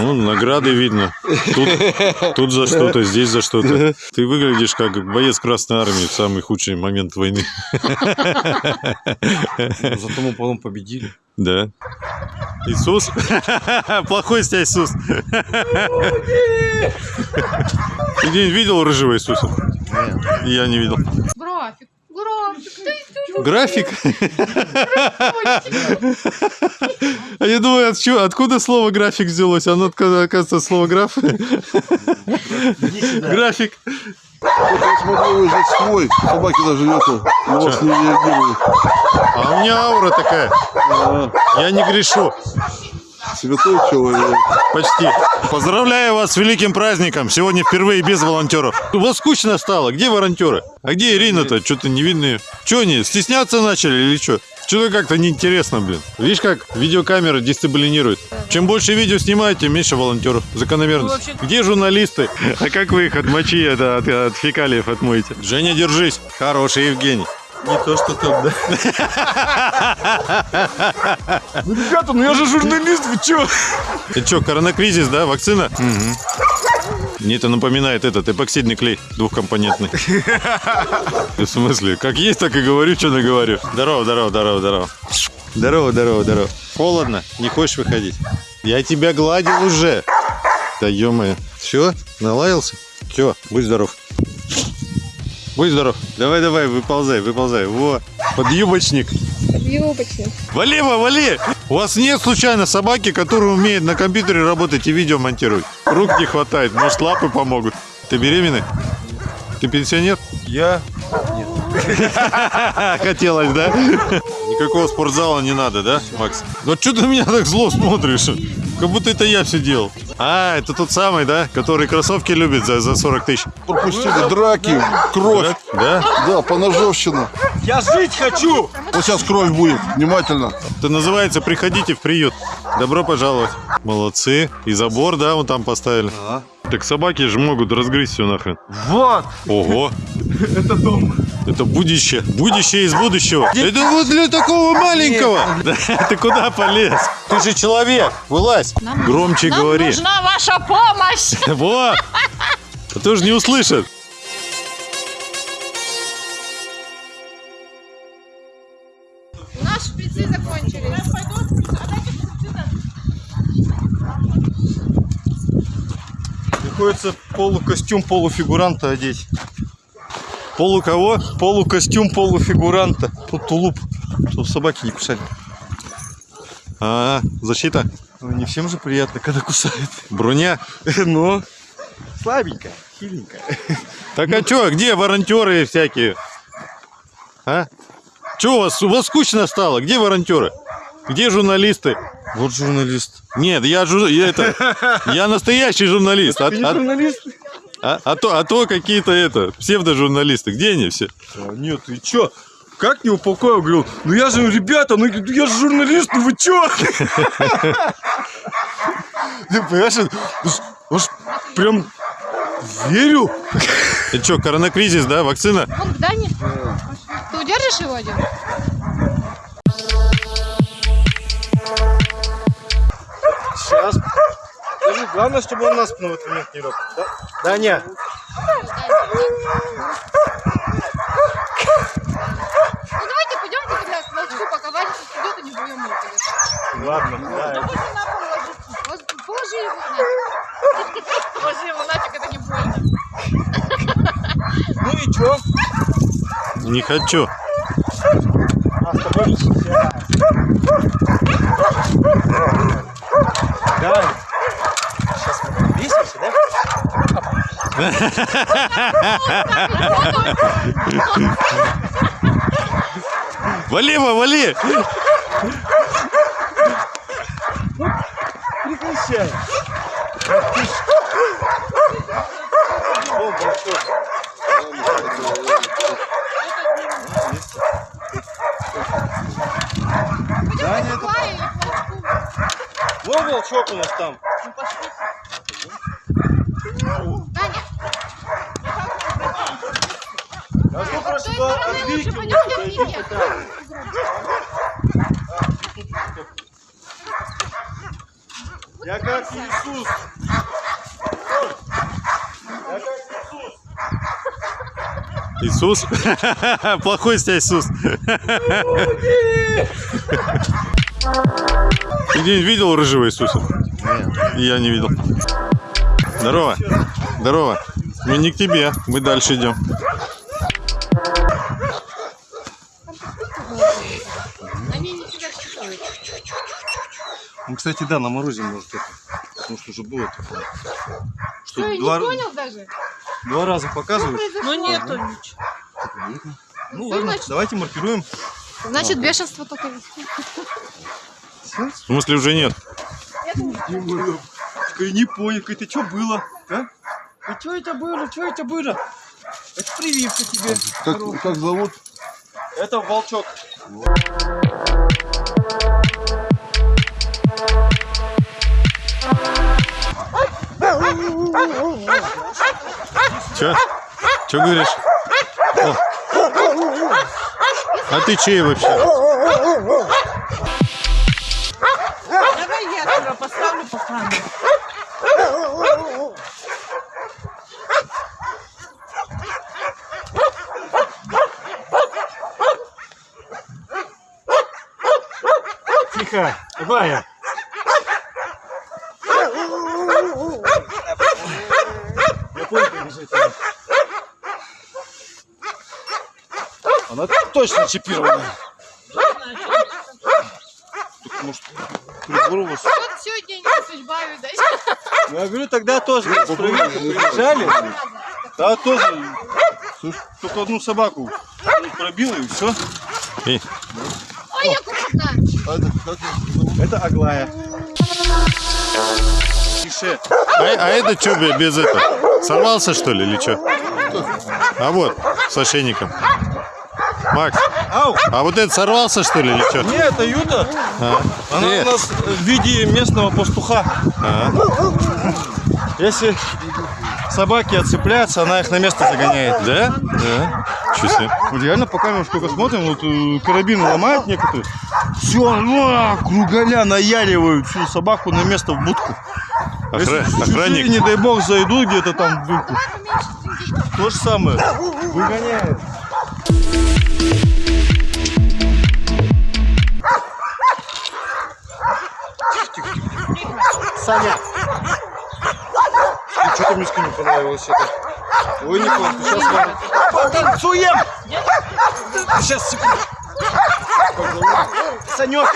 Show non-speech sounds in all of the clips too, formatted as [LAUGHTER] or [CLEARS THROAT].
Ну, награды видно. Тут, тут за что-то, здесь за что-то. Ты выглядишь как боец Красной Армии в самый худший момент войны. Зато мы потом победили. Да. Иисус? Плохой стя Иисус. Ты где-нибудь видел рыжего Иисуса? Я не видел. График. График. Ты График? А я думаю, откуда слово график взялось? Оно, оказывается, слово граф. График. Я смотрю, вы здесь свой. Собаки даже это на вас не реагируют. А у меня аура такая. Я не грешу. Святой человек. Почти. Поздравляю вас с великим праздником. Сегодня впервые без волонтеров. У вас скучно стало. Где волонтеры? А где Ирина-то? Что-то не видно ее. Че они, стесняться начали или что? Что-то как-то неинтересно, блин. Видишь, как видеокамера дисциплинирует. Чем больше видео снимаете, тем меньше волонтеров. Закономерность. Где журналисты? [LAUGHS] А как вы их от мочи, это, от, от фекалиев отмоете? Женя, держись. Хороший Евгений. Не то, что там, да. Ну, ребята, ну я же журналист, вы чё? Это что, коронакризис, да? Вакцина? Мне это напоминает этот эпоксидный клей двухкомпонентный. В смысле? Как есть, так и говорю, что наговорю. Здорово, здорово, здорово, здорово. Здорово, здорово, здорово. Холодно? Не хочешь выходить? Я тебя гладил уже. Да ё Все? Налаялся? Все, будь здоров. Будь здоров. Давай, давай, выползай, выползай. Во, подъюбочник. Юбочник. Вали, ва, вали! У вас нет случайно собаки, которая умеет на компьютере работать и видео монтировать? Рук не хватает, может лапы помогут. Ты беременный? Ты пенсионер? Я? [LAUGHS] Хотелось, да? Никакого спортзала не надо, да, Макс? Ну что ты на меня так зло смотришь? Как будто это я все делал. А, это тот самый, да, который кроссовки любит за, за 40 тысяч. Пропустили драки, кровь. Да? Да, поножовщина. Я жить хочу! Вот сейчас кровь будет. Внимательно. Это называется «Приходите в приют». Добро пожаловать. Молодцы. И забор, да, вон там поставили. Так собаки же могут разгрызть все нахрен. Вот! Ого, Это дом. это будущее. Будущее из будущего. Это вот для такого маленького. Да, [LAUGHS] Ты куда полез? Ты же человек. Вылазь. Нам- Громче Нам говори. нужна ваша помощь. [LAUGHS] Вот. А то же не услышат. У нас шприцы закончились. Приходится полукостюм полуфигуранта одеть. Полу кого? Полукостюм полуфигуранта. Тут тулуп, чтобы собаки не кусали. А, защита. Ну, не всем же приятно, когда кусают. Броня. [LAUGHS] Но слабенькая, хиленькая. Так а чё, где волонтеры всякие? А? Чё у вас, у вас скучно стало? Где волонтеры? Где журналисты? Вот журналист. Нет, я, жур- я это, [LAUGHS] я настоящий журналист. А, Ты не а- журналист? а- а то, а то какие-то это псевдожурналисты. Где они все? А, нет, ты чё? Как не упокоил? Говорил, ну я же, ребята, ну я же журналист, ну вы чё? [LAUGHS] Ты понимаешь, он ж- он ж прям верил. Это что, коронакризис, да? Вакцина? Вон к Дане. Ты удержишь его один? Сейчас. Главное, чтобы он на спину в этот момент не. Да? Даня. Ну давайте пойдем тогда к волчку, пока Ваня тут идет и не будем его конечно. Ладно, да. Вот Положи его нафиг. Положи его нафиг, это не больно. Ну и чё? Не хочу. А с тобой. Дань. Сейчас мы весимся, да? [LAUGHS] [LAUGHS] Вали вали! Прекращай. О, большой. Пойдем к Варе или к волчку. Вон волчок у нас там. Ну пошли. Даня, А с той просто стороны лучше я Вике. Я как Иисус. Иисус? [LAUGHS] Плохой с тебя Иисус. Ты видел рыжего Иисуса? Я не видел. Здорово. Здорово. Мы не к тебе, мы дальше идем. Кстати, да, на морозе может это. Потому что уже было такое. Что, Что, не два, понял даже? два раза произошло? Ну нету ничего. Ну Что ладно, значит? давайте маркируем. Значит, бешенство только есть. В смысле уже нет? Я не понял, это что было? А? А что это было? Что это было? Это прививка тебе. Как, как зовут? Это волчок. Че? Че говоришь? О. А ты чей вообще? Давай я тебя поставлю по камере. Тихо, Аглая. Я надо. Она точно чипирована. Так, может, прибор у вас? Вот сегодня не судьба, видать. Ну, я говорю, тогда тоже приезжали. Да, тоже. Слушай, только одну собаку пробил и все. И, Ой, его зовут? Это Аглая. Тише. а, а это что без этого? Сорвался что ли или что? А вот, с ошейником. Макс, Ау! а вот это сорвался что ли или что? Не, это Юта. А, Она э, у нас в виде местного пастуха. а, Если собаки отцепляются, она их на место загоняет. да? Да. Себе. Вот реально, пока мы сколько смотрим, вот э, карабин ломают некоторые. Все, кругаля наяривают всю собаку на место в будку. Если Охра- чужие, Охранник. не дай бог, зайдут где-то там. То же самое. Выгоняют. Саня! Что-то Мишке не понравилось это. Ой, Николай, ты сейчас вам... Потанцуем! Сейчас, секунду. Санек!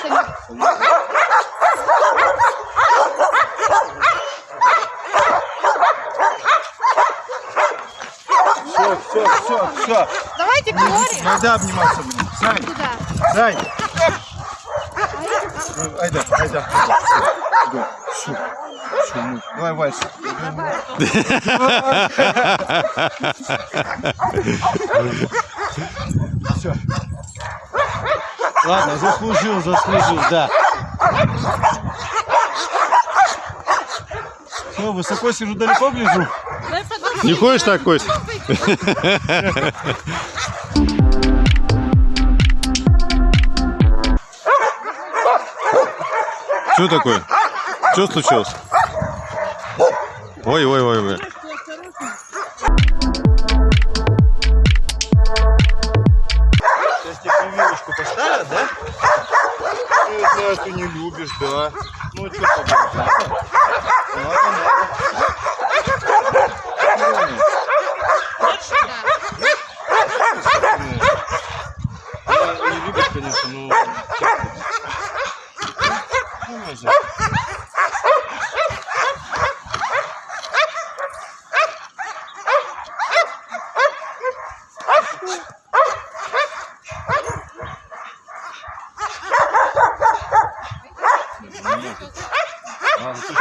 Все, все, все. Давайте говори. Айда обниматься будем. Сань? Сань. Ну, Айда, айда. Всё. Всё, мы- Давай вальс. Все. Ладно, заслужил, заслужил, да. Все, высоко сижу, далеко гляжу. Не ходишь так, Кость? Что такое? Что случилось? Ой,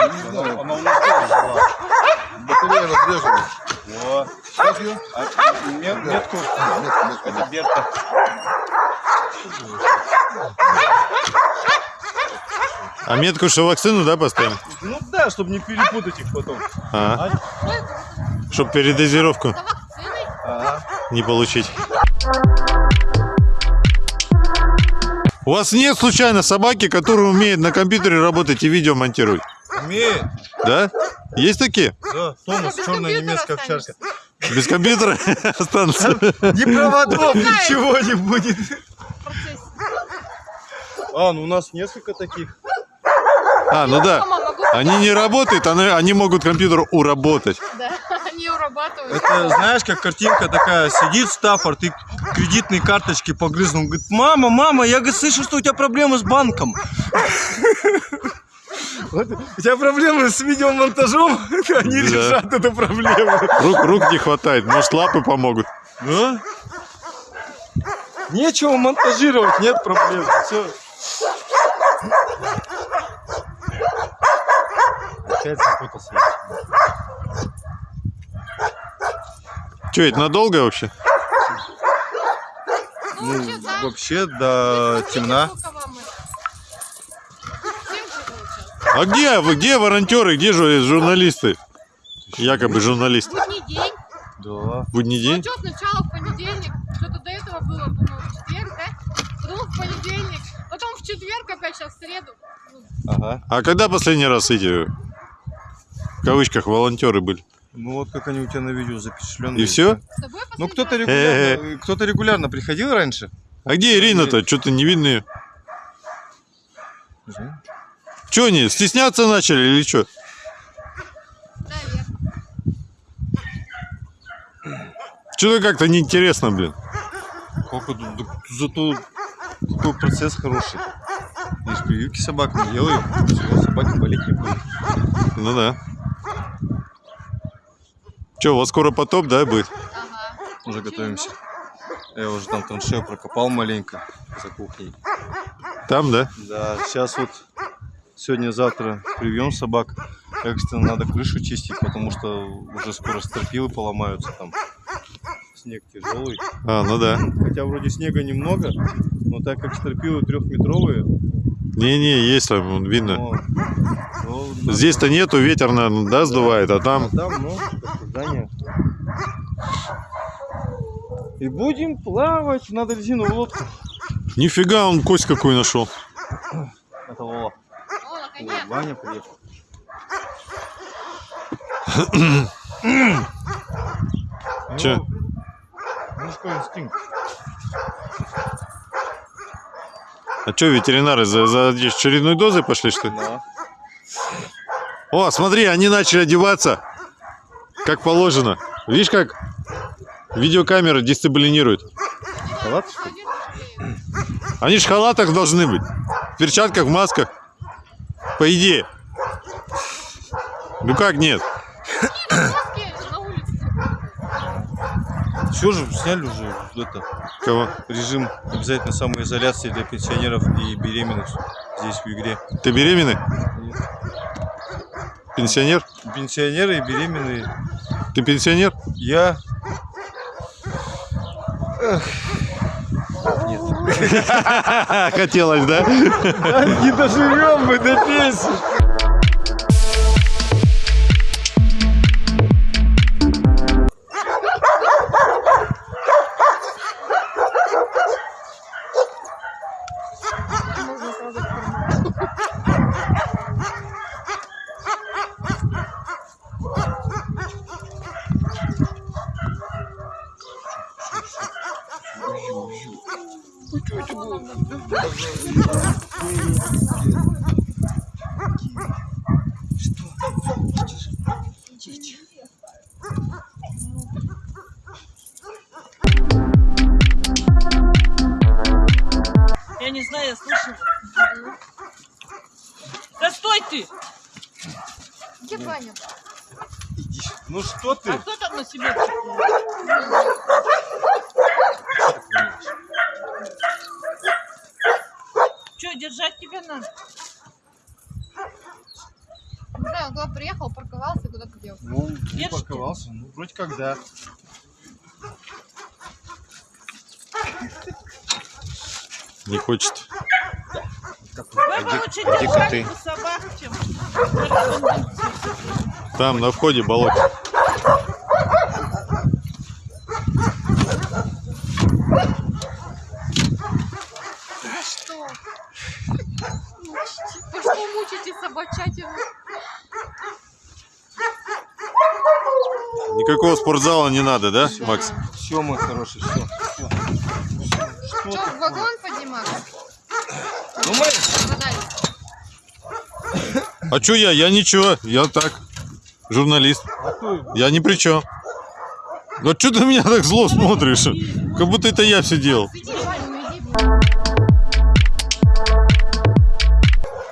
Она у нас тоже жила. Батарея разрежена. Во. Как ее? А, мет- метку. Это Берта. А метку что вакцину, да, поставим? Ну да, чтобы не перепутать их потом. А, чтобы передозировку не получить. У вас нет случайно собаки, которая умеет на компьютере работать и видео монтировать? Умеет. Да? Есть такие? Да, Томас, черная немецкая овчарка. Без компьютера [LAUGHS] останутся? Ни проводов, ничего не будет. А, ну у нас несколько таких. А, ну да. Они не работают, они, они могут компьютер уработать. Да, они урабатывают. Это знаешь, как картинка такая, сидит Стаффорд и кредитные карточки погрызнул. Говорит, мама, мама, я говорит, слышу, что у тебя проблемы с банком. Вот, У тебя проблемы с видеомонтажом, [LAUGHS] они Да. решат эту проблему. Рук, рук не хватает, может лапы помогут. Да? Нечего монтажировать, нет проблем. Все. Опять запутался. Че, это надолго вообще? Ну, вообще, до темна. сколько вам это. Семь же получилось. А где, вы, где волонтеры, где же журналисты? Якобы журналист. Будний день. Да. Будний Ну, день? что сначала в понедельник, что-то до этого было, по-моему, в четверг, да? Потом в понедельник, потом в четверг, опять сейчас в среду. Ну, Ага. А когда последний раз эти, в кавычках, волонтеры были? Ну вот как они у тебя на видео запечатленные. И все? Ну кто-то регулярно, кто-то регулярно приходил раньше. А где Ирина-то? Что-то не видно ее. Че они, стесняться начали или что? Наверное. Что-то как-то неинтересно, блин. Сколько тут- зато такой процесс хороший. Видишь, прививки собакам делают, все, собаки болеть не будут. Ну да. Че, у вас скоро потоп, да, будет? Ага. Уже готовимся. Я уже там траншею прокопал маленько за кухней. Там, да? Да, сейчас вот сегодня-завтра привьем собак. Экстренно надо крышу чистить, потому что уже скоро стропилы поломаются там. Снег тяжелый. А, ну да. Хотя вроде снега немного, но так как стропилы трехметровые, Не-не, есть там, видно. но- но надо- Здесь-то нету, ветер, наверное, да, сдувает, а там... А там, ну, здание. И будем плавать. Надо резиновую лодку. Нифига, он кость какую нашел. Ваня приехал. [COUGHS] Че? Мужской инстинкт. А что, ветеринары за, за очередной дозой пошли, что ли? Да. О, смотри, они начали одеваться, как положено. Видишь, как видеокамера дисциплинирует. Халат? Они же в халатах должны быть. В перчатках, в масках. По идее. Ну как нет? [COUGHS] Все же сняли уже это, Кого? режим обязательно самоизоляции для пенсионеров и беременных здесь в игре. Ты беременный? Пенсионер? Пенсионеры и беременные. Ты пенсионер? Я [LAUGHS] Хотелось, да? [LAUGHS] не доживем мы до пенсии. Я не знаю, я слышала. Да стой ты! Где Ваня? Ну что ты? А кто там на себе? Че, держать тебя надо? Не знаю, он куда приехал, парковался, куда-то делся. Ну, не парковался. Ну, вроде как да. Не хочет и коты. Там на входе болото. Никакого спортзала не надо, да, все, Макс? Все, мой хороший, все. А чё я? Я ничего, я так, журналист. Я ни при чем. Ну что ты на меня так зло смотришь? Как будто это я все делал.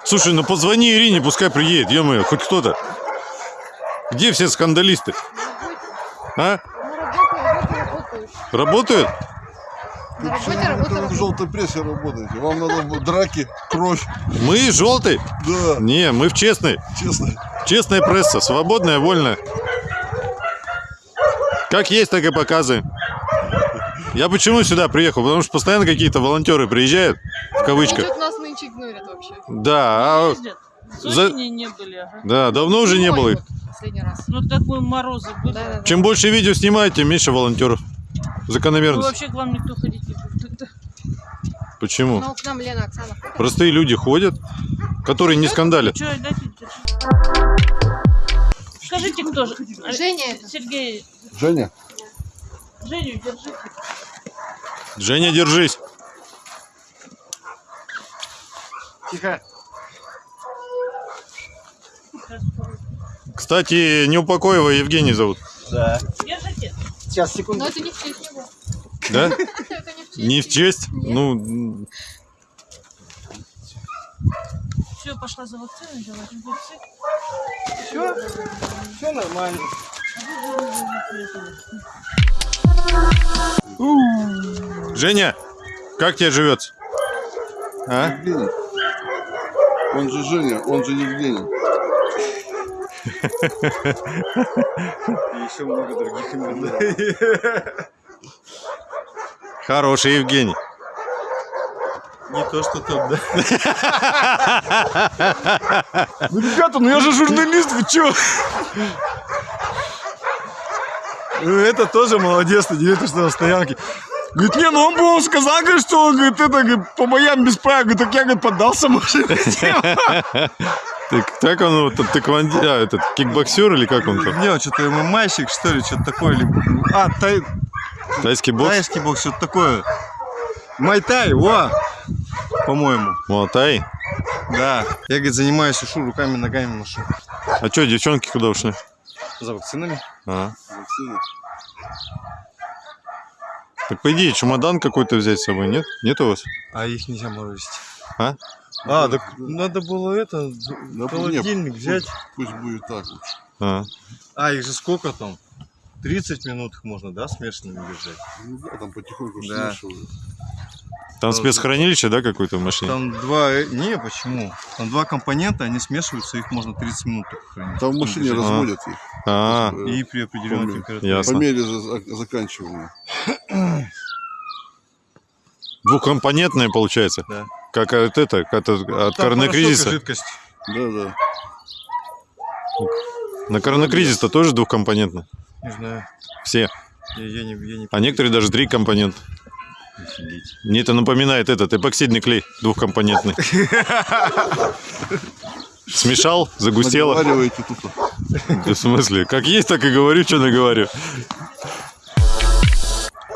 Слушай, ну позвони Ирине, пускай приедет, ё хоть кто-то. Где все скандалисты? А? Работают? На работе Вы работаю. в желтой прессе работаете. Вам надо драки, кровь. Мы желтый? Да, Не, мы в честной. честно. Честная пресса, свободная, вольная. Как есть, так и показываем. Я почему сюда приехал? Потому что постоянно какие-то волонтеры приезжают, в кавычках. Тут нас нынче игнорят вообще. Да, а. За- не были, ага. да, давно уже не Зимой было их. вот Последний раз. Ну такой морозы были. Да, да, да. Чем больше видео снимаете, тем меньше волонтеров. Ну, Закономерность. вообще к вам никто ходить не будет. Почему? Ну, к нам Лена, Оксана ходит. Простые люди ходят, которые не скандалят. Скажите, кто же? Женя это. Сергей, Женя, Женю держите. Женя, держись. Тихо. Кстати, Неупокоева Евгений зовут. Да. Держите. Сейчас, Но секунду. это не в честь него. Да? [LAUGHS] Не в честь. Ну, Все, пошла за взяла инфекции. Все? Все нормально. Женя, как тебе живется? А? Евгений. Он же Женя, он же Евгений. [LAUGHS] И еще много других имен. [LAUGHS] Хороший Евгений. Не то, что там, да? Ну, ребята, ну я же журналист, вы чё? Ну, это тоже молодец, на 9 на стоянке. Говорит, не, ну он бы сказал, говорит, что он, говорит, это, говорит, по боям без права. Говорит, так я, говорит, поддался, может, Ты, как он, вот, тэквонди- а, этот, кикбоксер или как он там? Не, что-то ММАщик, что ли, что-то такое. Или... А, тай... Тайский бокс? тайский бокс, что-то такое. Майтай, о! По-моему. Муатай. Да. Я, говорит, занимаюсь ушу, руками, ногами машу. А что, девчонки куда ушли? За вакцинами? А. Вакцина. Так по идее, чемодан какой-то взять с собой, нет? Нет у вас? А их нельзя морозить. А? А, так надо было это, Да, холодильник пусть- взять. Пусть будет так лучше. А. А, их же сколько там? 30 минут их можно, да, смешанными держать? Ну да, там потихоньку Да. смешивают. Там спецхранилище, да, какое-то в машине? Там два... э, Не, почему? Там два компонента, они смешиваются, их можно 30 минут только хранить. Там в машине Держать. разводят их. А, Э, И при определенной Помню. температуре. Ясно. По мере за- заканчивания. двухкомпонентное получается. Да. Как от это, как от, от и жидкость. Да, да. На коронакризис-то тоже двухкомпонентно. Не знаю. Все. Я, я не, я не А некоторые даже три компонента. Офигеть. Мне это напоминает этот эпоксидный клей двухкомпонентный. Смешал, загустело. Наговариваете. Да в смысле? Как есть, так и говорю, что наговорю.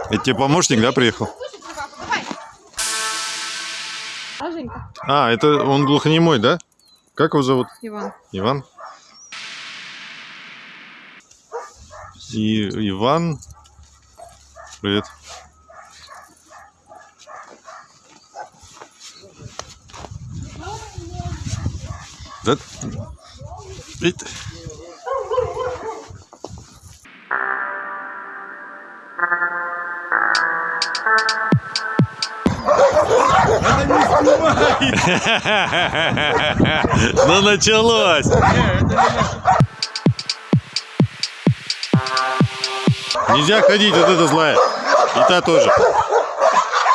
Это тебе помощник, да, приехал? А? А, это он глухонемой, да? Как его зовут? Иван. Иван? И Иван. Привет. Да? Ит. [LAUGHS] Ну началось. Нельзя ходить, вот это злая. И та тоже.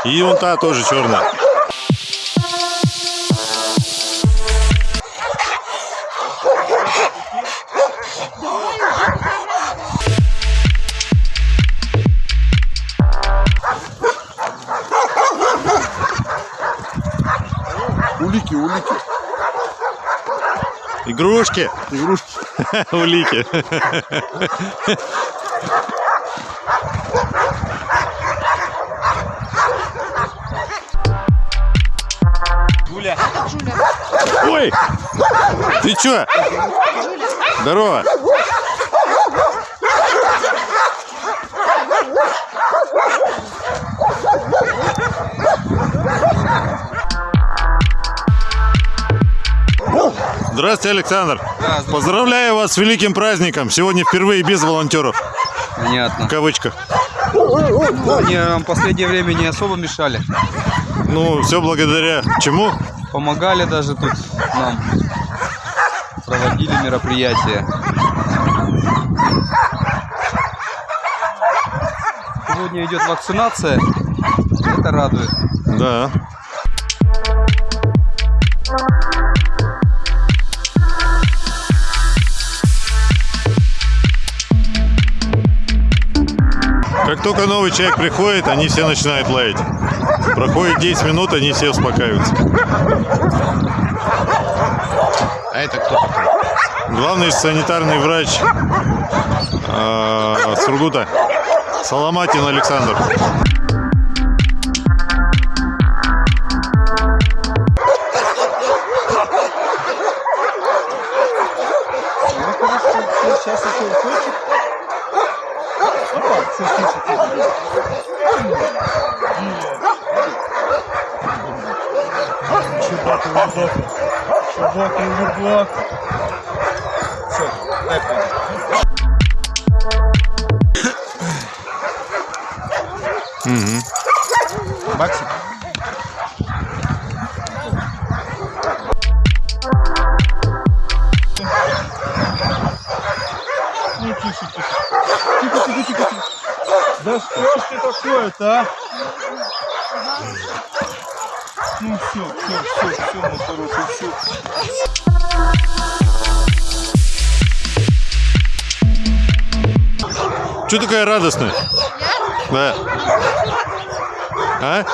И он та тоже черная. Улики, улики. Игрушки. Игрушки. [LAUGHS] Улики. Ой! Ты чё? Здорово. Здравствуйте, Александр. Поздравляю вас с великим праздником. Сегодня впервые без волонтеров. Понятно. В кавычках. Они нам в последнее время не особо мешали. Ну, все благодаря чему? Помогали даже тут нам. Проводили мероприятия. Сегодня идет вакцинация. Это радует. Да. Как только новый человек приходит, они все начинают лаять. Проходит 10 минут, они все успокаиваются. А это кто такой? Главный санитарный врач э, Сургута Соломатин Александр. Че такая радостная? Да. А?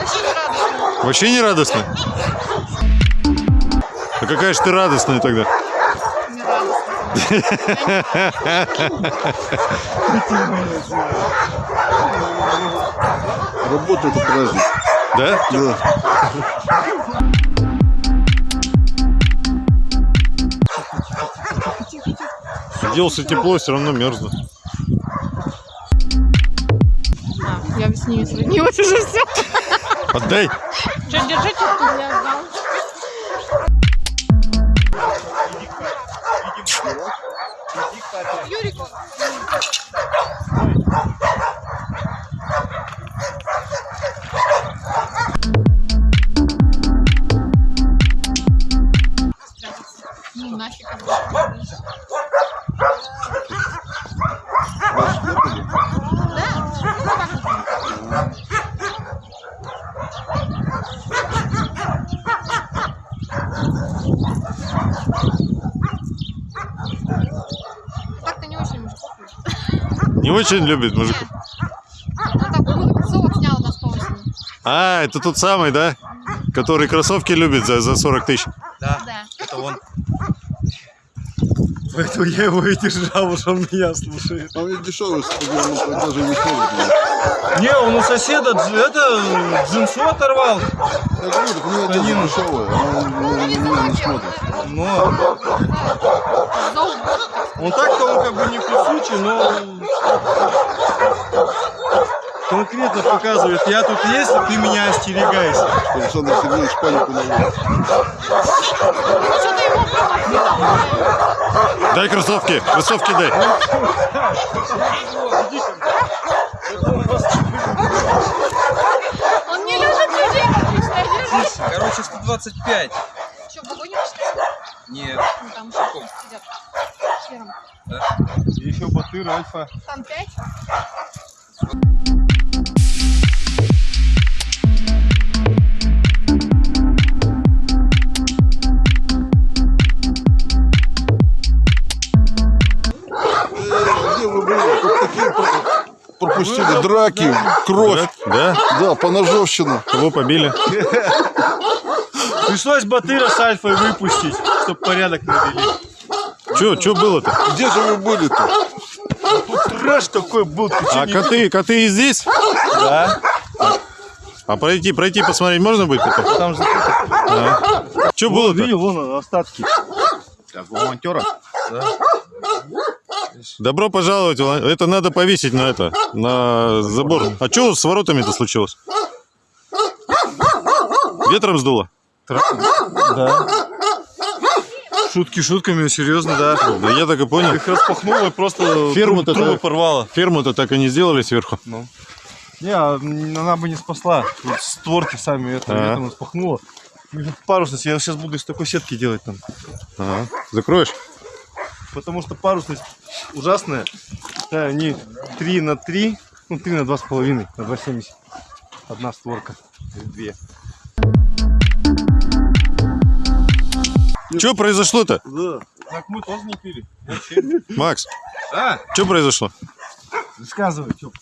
Очень рада. Вообще не радостная? А какая же ты радостная тогда? Не радостно. Работа это праздник. Да? Да. Делался тепло, все равно мерзну. Ними сроднилась уже все. Отдай. Очень любит мужиков. Ну, так, какой-то кроссовок снял у нас по осени. А, это тот самый, да? Который кроссовки любит за, за 40 тысяч. Да. Это он. Поэтому я его и держал, уж он меня слушает. А ведь дешевый, он даже не смотрит. Не, он у соседа это джинсу оторвал. Я говорю, так у него одежда дешевая, она на меня не смотрит. Но Зол. Он так-то он как бы не кусучий, но конкретно показывает, я тут есть, ты меня остерегайся. Александр Сергеевич панику наводит. Дай кроссовки, кроссовки дай. Он не любит людей. Короче, 125. Что, вагоне Нет. Ну, там еще сидят. Серым. Батыр, альфа. Там пять. Э, Где вы были? Тут такие пропустили драки, кровь. Да? Да, поножовщина. Кого побили? Пришлось батыра с альфой выпустить, чтобы порядок навели. Че, че было-то? Где же вы были-то? Трэш такой был, ты А коты, коты и здесь? Да. А пройти, пройти посмотреть можно будет потом? Там же Че Вон, было-то? видел, вон остатки. Добро пожаловать. Это надо повесить на это, на забор. А что с воротами-то случилось? Ветром сдуло? Да. Шутки шутками, серьезно, да. Да я так и понял. Их распахнуло и просто Ферму-то трубы порвало. Ферму-то так и не сделали сверху. Не, а, она бы не спасла. Вот створки сами это Ага. ветром распахнуло. Парусность, я сейчас буду из такой сетки делать там. Ага. Закроешь? Потому что парусность ужасная. Да, они 3 на 3, ну 3 на 2,5, на 2,70. Одна створка. Две. Что произошло-то? Да. Так мы тоже не пили. Макс, А, что произошло? рассказывай, что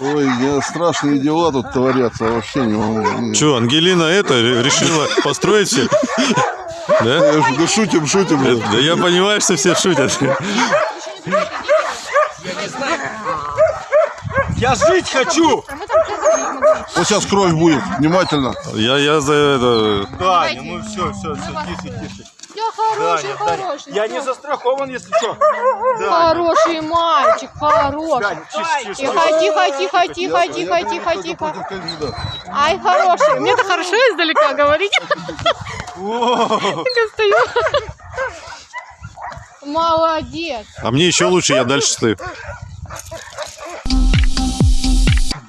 Ой, я, страшные дела тут творятся, вообще не могу. Что, Ангелина это ре- решила построить все? Да? Да шутим, шутим. Да я понимаю, что все шутят. Я жить хочу! Вот сейчас кровь будет, внимательно. Я, я за это... Даня, ну все, все, все, тише, тише. Хороший, Даня, Даня. хороший. Я не застрахован, если что. Хороший мальчик, хороший. Даня, тише, тише. Тихо, тихо, тихо, тихо, тихо, тихо. Ай, хороший. Мне-то хорошо издалека [LAUGHS] говорить. О, Я стою. Молодец. А мне еще лучше, я дальше стою.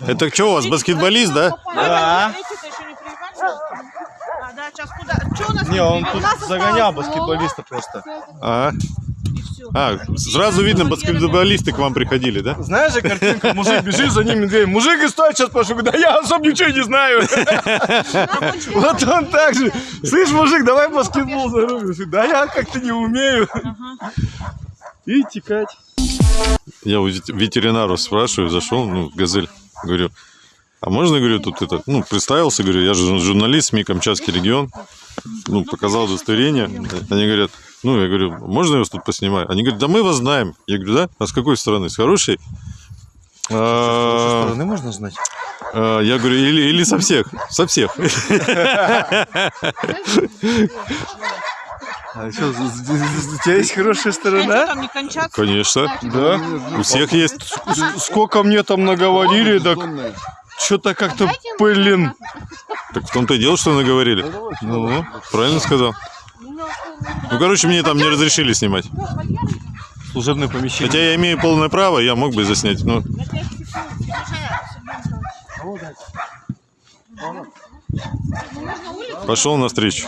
Это что у вас, баскетболист, да? Да. Эти-то еще не приехали? А, да, сейчас куда? Что у нас Не, он тут загонял баскетболиста просто. А, а, сразу видно, баскетболисты к вам приходили, да? Знаешь же картинка, мужик бежит, за ним медведь. Мужик и стоит сейчас пошел, да я особо ничего не знаю. [LAUGHS] Вот он так же. Слышь, мужик, давай баскетбол зарубим. Да я как-то не умею. И текать. Я у вет- ветеринару спрашиваю, зашел, ну, газель, говорю, а можно, говорю, тут это, ну, представился, говорю, я же жур- журналист СМИ Камчатский регион, ну, показал удостоверение, они говорят, ну, я говорю, можно я вас тут поснимаю? Они говорят, да мы вас знаем. Я говорю, да? А с какой стороны? С хорошей? А, можно знать? а, Я говорю, или, или со всех, со всех. А что, у тебя есть хорошая сторона? там не кончаться? Конечно, Да. у всех есть. Сколько мне там наговорили, так. Что-то как-то, Дайте ему блин. Так в том-то и дело, что наговорили. Ну, правильно сказал. Ну, короче, мне там не разрешили снимать. Служебное помещение. Хотя я имею полное право, я мог бы заснять, но пошел навстречу.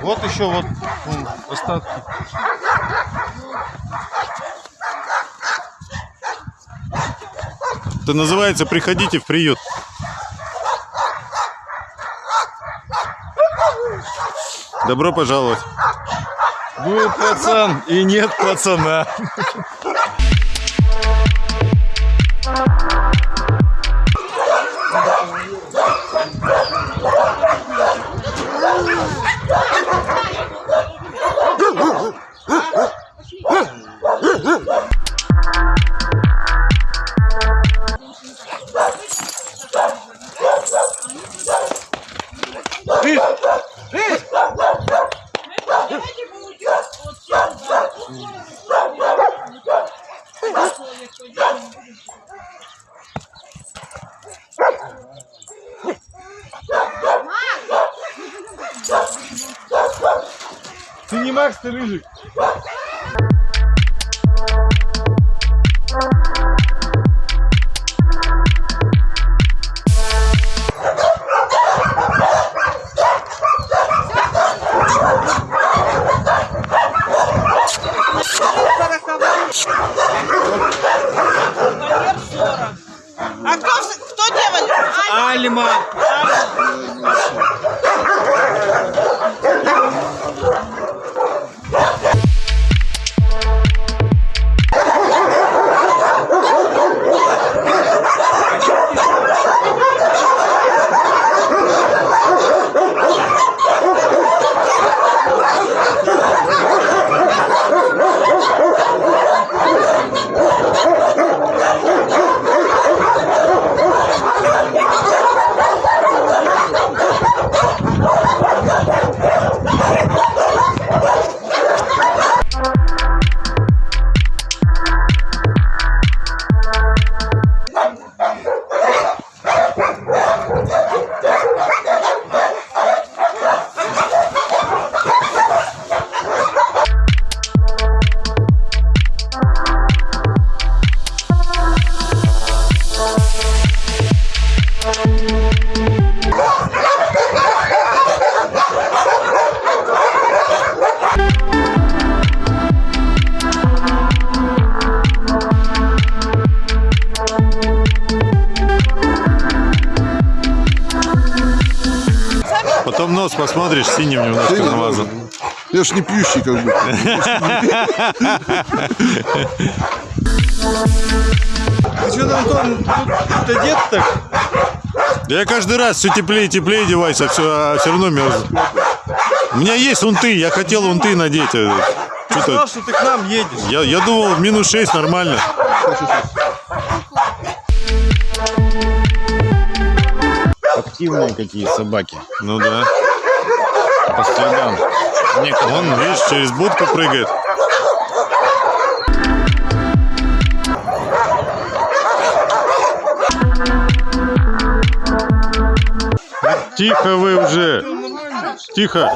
Вот еще вот остатки. Это называется «Приходите в приют». Добро пожаловать. Был пацан и нет пацана. Я ж не пьющий, как бы. Ты что там, Антон, тут одет так? Я каждый раз все теплее и теплее одеваюсь, а все, а все равно мерзну. У меня есть унты, я хотел унты надеть. а Ты сказал, что ты к нам едешь. я, я думал, минус 6 нормально. Активные какие собаки. Ну да. По следам. Некоторые. Он, видишь, через будку прыгает. Тихо вы уже. Тихо.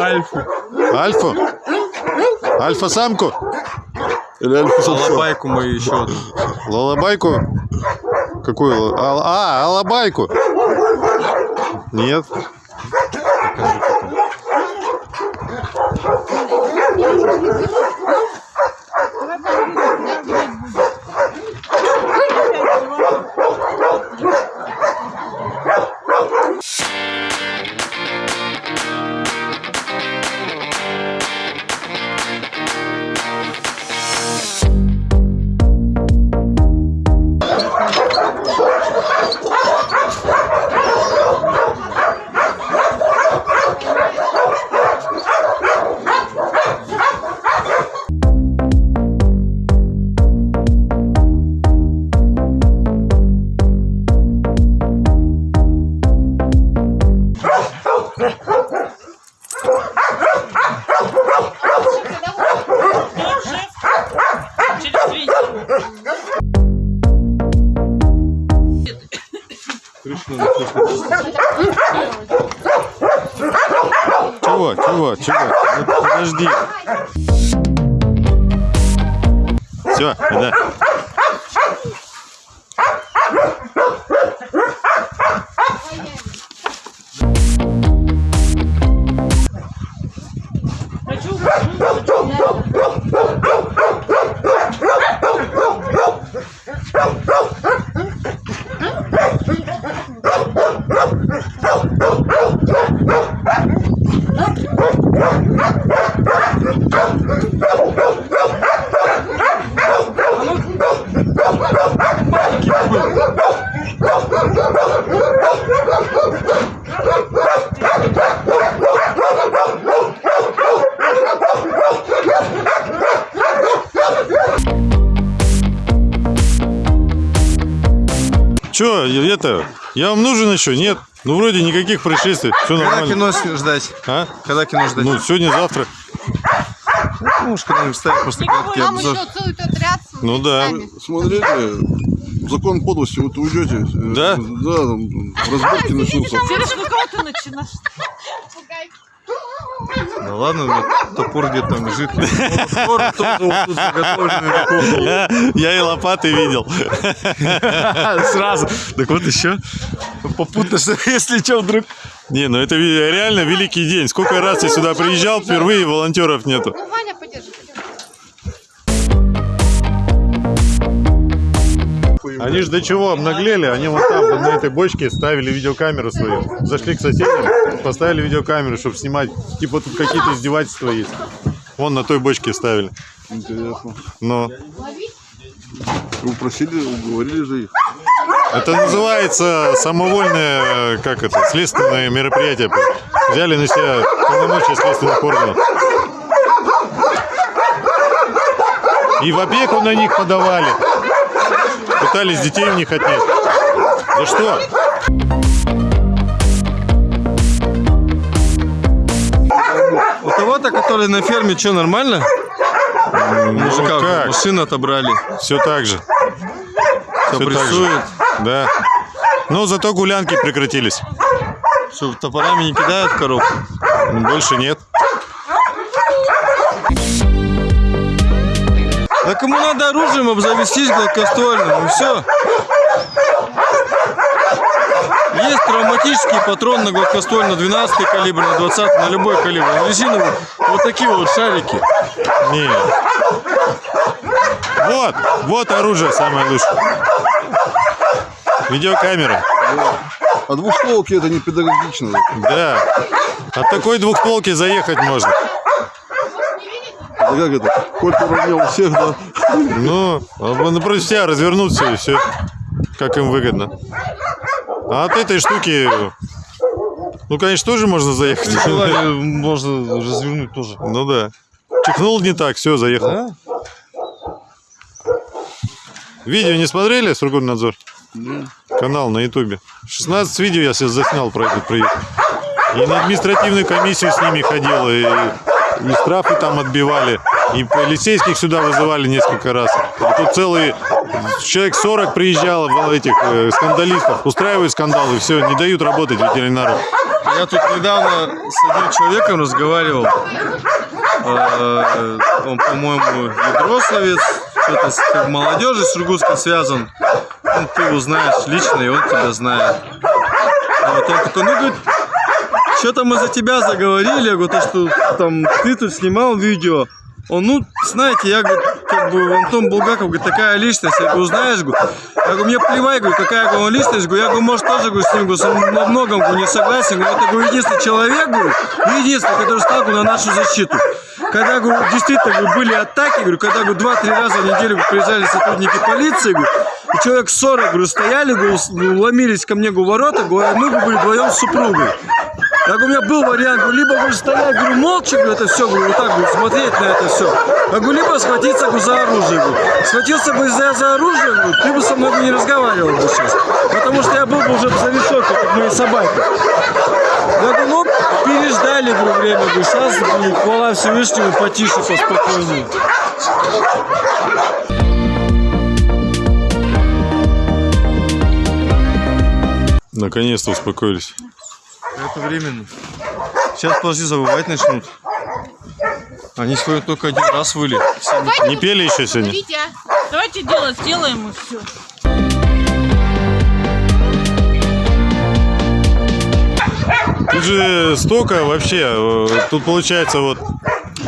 Альфу. Альфу? Альфа-самку? Или альфа-самца. Алабайку мою еще одну. Лалабайку? Какую? А, а, алабайку? Нет. Подожди. Нужен еще? Нет. Ну, вроде никаких происшествий. Все Когда нормально. кино с- ждать? А? Когда кино ждать? Ну, сегодня-завтра. Ну, уж когда-нибудь ставим просто краткий обзор. Ну да. Смотрите, закон подлости, вот уйдете. э, Да? Да, там разборки начнутся. Через кого ты начинаешь? Пугай. Да ладно, у меня топор где-то там лежит. [LAUGHS] Вот. Я и лопаты видел. [LAUGHS] [LAUGHS] Сразу. Так вот еще. Попутно, что [LAUGHS] если что, вдруг... Не, ну это реально великий день. Сколько раз я сюда приезжал, впервые волонтеров нету. Ну, Ваня, подержи, подержи. Они же до чего обнаглели, они вот там, вот на этой бочке ставили видеокамеру свою. Зашли к соседям, поставили видеокамеру, чтобы снимать. Типа тут какие-то издевательства есть. Вон на той бочке ставили. Интересно. Но Вы просили, уговорили же их. Это называется самовольное, как это, следственное мероприятие. Взяли на себя полномочия следственных органов. И в опеку на них подавали. Пытались детей у них отнять. За что? У того-то, который на ферме, что, нормально? Мужика Ну, как? машину отобрали. Все так же. Все Всё так же. Да. Но зато гулянки прекратились. Что, топорами не кидают в коробку? Больше нет. Да кому надо оружием обзавестись гладкоствольным, и все. Есть травматический патрон на гладкостволь на 12 калибр, на 20, на любой калибр. На резиновый вот такие вот шарики. Не. Вот, вот оружие самое лучшее. Видеокамера. А двухстволки это не педагогично. Да. От такой двухстволки заехать можно. Это как это? Кольт уравнял всех, да? Ну, а напротив себя развернуться и все. Как им выгодно. А от этой штуки, ну, конечно, тоже можно заехать. Желание можно развернуть тоже. Ну да. Чихнул не так, все, заехал. Видео не смотрели с надзор? Канал на ютубе. 16 видео я себе заснял про этот проект. И на административную комиссию с ними ходил, и, и штрафы там отбивали, и полицейских сюда вызывали несколько раз. И тут целый человек 40 приезжало в этих э, скандалистов, устраивают скандалы, все, не дают работать ветеринару. Я тут недавно с одним человеком разговаривал. Э, Он, по-моему, ядрословец, что-то с молодежи с Иркутском связан. Ну, ты его знаешь лично, и он тебя знает. А вот он такой, ну, говорит, что-то мы за тебя заговорили, я говорю, то, что там ты тут снимал видео. Он, ну, знаете, я, говорю, как бы, Антон Булгаков, говорит, такая личность, я говорю, знаешь, говорю, я говорю, мне плевать, говорю, какая он личность, говорю, я говорю, может, тоже, говорю, с ним, говорю, во многом, говорю, не согласен, говорю, это, говорю, единственный человек, говорю, единственный, который стал, говорю, на нашу защиту. Когда, говорю, действительно, говорю, были атаки, говорю, когда, говорю, два-три раза в неделю приезжали сотрудники полиции, говорю, и человек 40, говорю, стояли, говорю, ломились ко мне, говорю, ворота, говорю, а мы, были вдвоем с супругой. Я говорю, у меня был вариант, говорю, либо говорю, стоять, говорю, молча, говорю, это все, говорю, вот так, говорю, смотреть на это все. Я говорю, либо схватиться говорю, за оружие, говорю. Схватился бы за, за оружие, говорю, ты бы со мной бы не разговаривал бы сейчас. Потому что я был бы уже за решеткой, как мои собаки. Я говорю, ну, переждали, говорю, время, говорю, сейчас, говорю, хвала Всевышнему, потише, поспокойнее. Наконец-то успокоились. Это временно. Сейчас, подожди, забывать начнут. Они сегодня только один раз выли. Не пели еще сегодня? Смотрите, Давайте делать, сделаем и все. Тут же столько вообще. э, Тут получается вот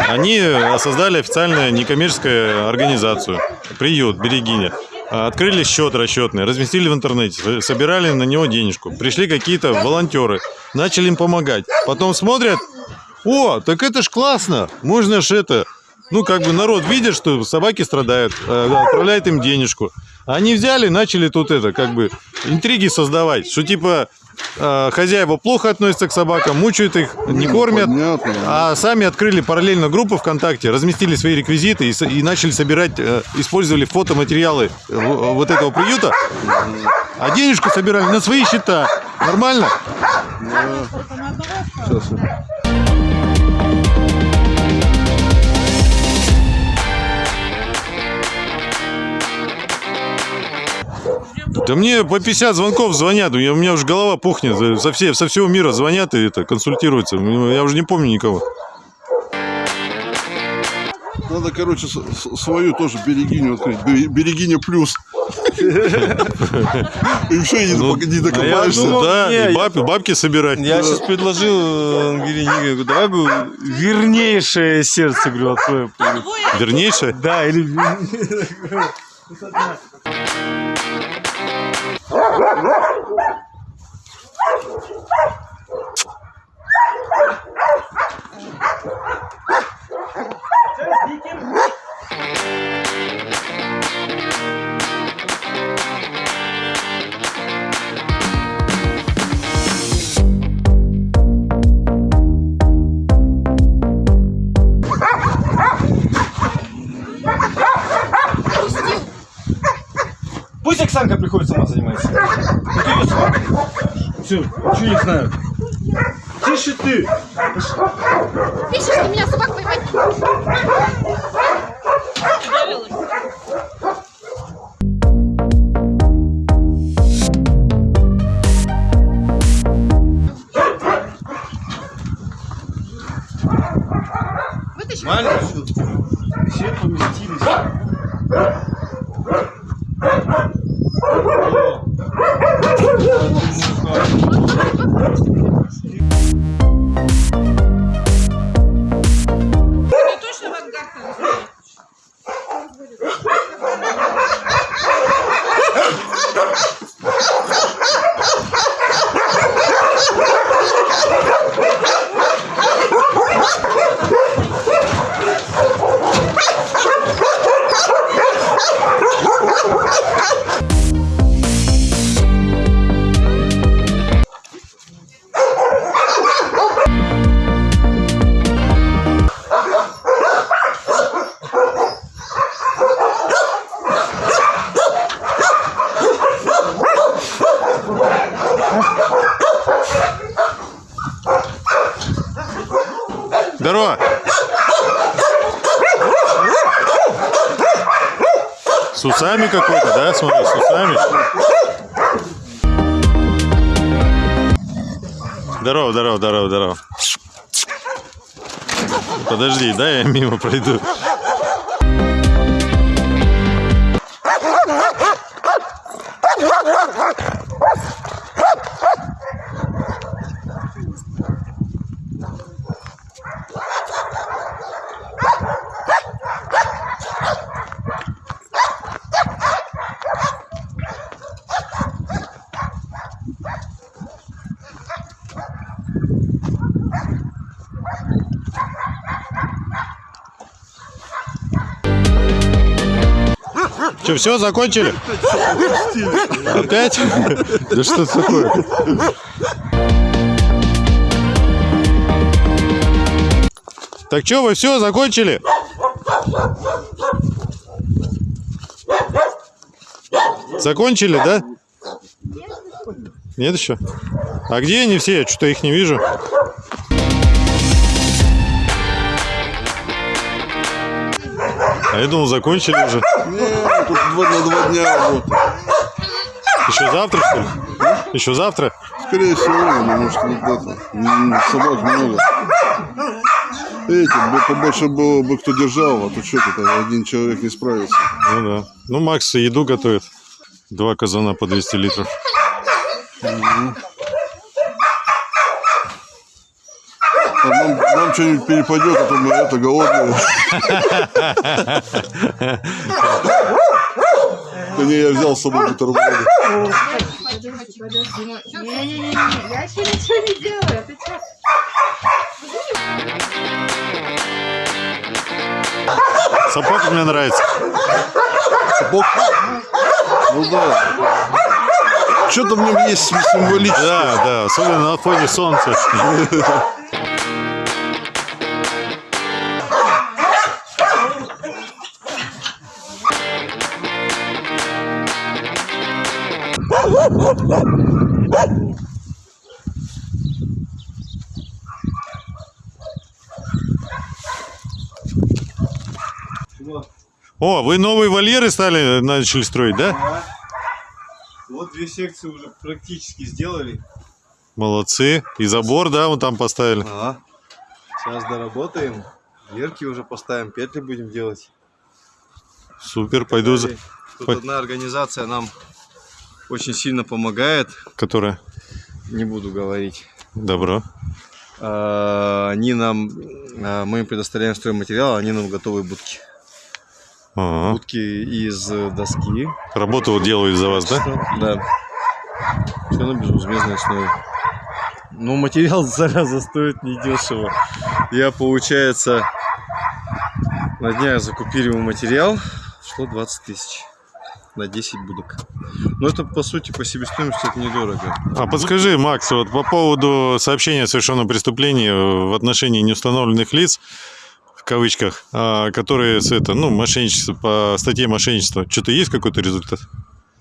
они создали официальную некоммерческую организацию. Приют, Берегиня. А, Открыли счет расчетный, разместили в интернете, собирали на него денежку. Пришли какие-то волонтеры, начали им помогать. Потом смотрят, о, так это ж классно, можно ж это. Ну, как бы народ видит, что собаки страдают, э, отправляет им денежку. Они взяли, начали тут это, как бы, интриги создавать, что типа хозяева плохо относятся к собакам, мучают их, не кормят. Понятно. А сами открыли параллельно группу ВКонтакте, разместили свои реквизиты и, и начали собирать, э, использовали фотоматериалы в- вот этого приюта, а денежку собирали на свои счета. Нормально? Сейчас. Да мне по 50 звонков звонят, у меня, уже голова пухнет, за- со, все, со всего мира звонят и это, консультируются. Я уже не помню никого. Надо, короче, свою тоже берегиню открыть. Бе- Берегиня плюс. И все, не Ну, а докопаешься. да, и бабки собирать. Я сейчас предложил э, Ангелине давай вернейшее сердце, говорю, Вернейшее? Да, или Пусть Оксанка приходит сама занимается. Ну ты. Все, ничего не знаю. Тише ты. видишь, что меня собак поймать Что, все, закончили? Опять? Да что такое? Так что, вы все, закончили? Закончили, да? Нет еще? А где они все? Я что-то их не вижу. А я думал, закончили уже. Тут два, на два дня работы. Еще завтра, что ли? Еще завтра? Скорее всего, потому что вот это, собак много. Эти, бы побольше было бы кто держал, а то что тут один человек не справится. Ну да. Ну, Макс еду готовит. Два казана по 200 литров. А нам, нам что-нибудь перепадет, а то мы это голодные. [LAUGHS] Да не, я взял с собой бутерброды. Не-не-не, я еще ничего не делаю. Ты что? Сапог мне нравится. Сапог? Ну да. Что-то в нем есть символическое. Да, да, особенно на фоне солнца. [LAUGHS] О, вы новые вольеры стали, начали строить, да? Вот две секции уже практически сделали. Молодцы. И забор, да, вот там поставили. Ага. Сейчас доработаем. Дверки уже поставим, петли будем делать. Супер, пойду за... Тут Пой- одна организация нам очень сильно помогает. Которая? Не буду говорить. Добро. А, Они нам, а, мы им предоставляем стройматериал, они нам готовые будки. Ага. Будки из э, доски. Работу делают за вас, да? Да. Все на безвозмездной основе. Ну, материал, [LAUGHS] зараза, стоит недешево. Я, получается, на днях закупили ему материал. Шло 20 тысяч. На 10 будок. Но это, по сути, по себестоимости это недорого. А подскажи, Макс, вот по поводу сообщения о совершенном преступлении в отношении неустановленных лиц, в кавычках, а, которые с это, ну, мошенничество, по статье мошенничества, что-то есть какой-то результат?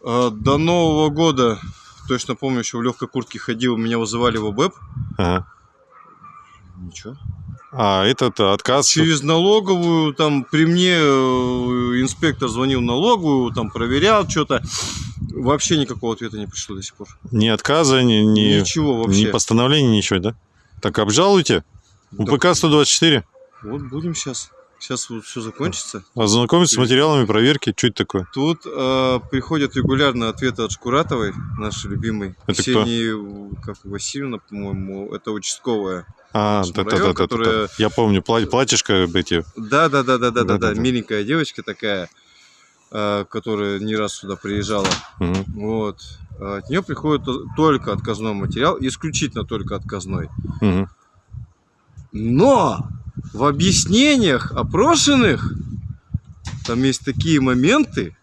А, До Нового года, точно помню, еще в легкой куртке ходил, меня вызывали в ОБЭП. Ага. Ничего. А этот отказ... Через налоговую, там при мне э, инспектор звонил налоговую, там проверял что-то. Вообще никакого ответа не пришло до сих пор. Ни отказа, ни, ни, Ничего вообще. ни постановления, ничего, да? Так обжалуйте. УПК 124. Вот будем сейчас. Сейчас вот все закончится. Ознакомиться с материалами проверки. Что это такое? Тут э, приходят регулярно ответы от Шкуратовой, нашей любимой. Это кто? Ксении, как Васильевна, по-моему, это участковая. А, да, да, район, да, да, которая- Я помню, пла- платьишко эти. Да, да, да, да, да, да, да. Да-да-да. Миленькая девочка такая, э, которая не раз сюда приезжала. Мгм. Вот. От нее приходит то- только отказной материал, исключительно только отказной. Мгм. Но в объяснениях опрошенных там есть такие моменты,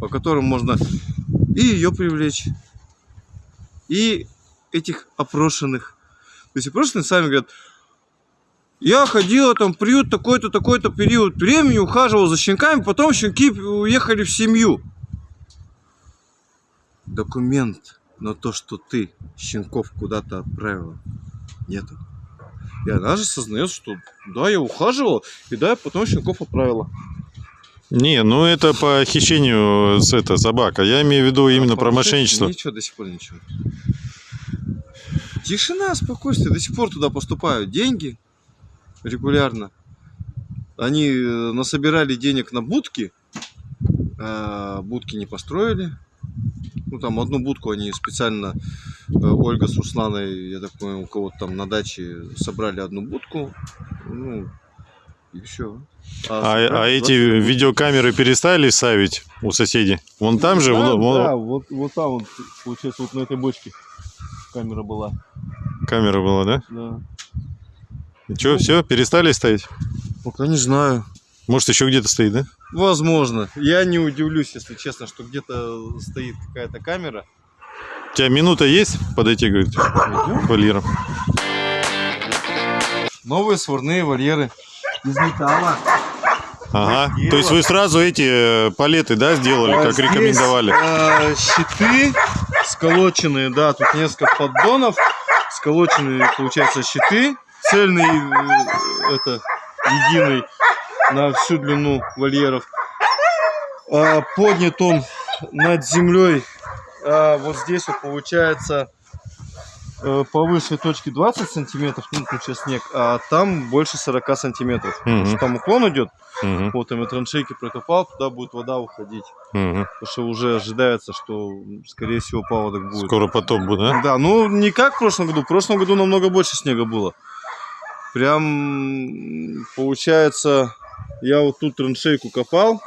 по которым можно и ее привлечь, и этих опрошенных. То есть опрошенные сами говорят, я ходила там в приют такой-то, такой-то период времени, ухаживал за щенками, потом щенки уехали в семью. Документ на то, что ты щенков куда-то отправила, нету. И она же сознает, что да, я ухаживала, и да, потом щенков отправила. Не, ну это по хищению с это, собака. Я имею в виду именно про мошенничество. Ничего, до сих пор ничего. Тишина, спокойствие. До сих пор туда поступают деньги регулярно. Они э, насобирали денег на будки, а будки не построили. Ну, там одну будку они специально, э, Ольга с Русланой, я так понял, у кого-то там на даче собрали одну будку. Ну, и все. А, а эти видеокамеры перестали ставить у соседей? Вон там же? Да, вон- вон- да, вот, вот там, вот, получается, вот на этой бочке камера была. Камера была, да? Да. И что, все, перестали ставить? Пока не знаю. Может, еще где-то стоит, да? Возможно. Я не удивлюсь, если честно, что где-то стоит какая-то камера. У тебя минута есть подойти, говорит, к вольерам? Новые сварные вольеры из металла. Ага. То есть вы сразу эти э, палеты, да, сделали, А как здесь, рекомендовали? а, щиты сколоченные, да, тут несколько поддонов. Сколоченные, получается, щиты. Цельный, э, это, единый на всю длину вольеров. А, поднят он над землей. а, вот здесь вот получается э, по высшей точке 20 сантиметров, ну сейчас снег, а там больше 40 сантиметров. Потому Мгм. что там уклон идет, Мгм, вот там и траншейки прокопал, туда будет вода уходить. мгм. Потому что уже ожидается, что, скорее всего, паводок будет. Скоро потоп будет, да? Да, ну не как в прошлом году. В прошлом году намного больше снега было. Прям, получается, я вот тут траншейку копал,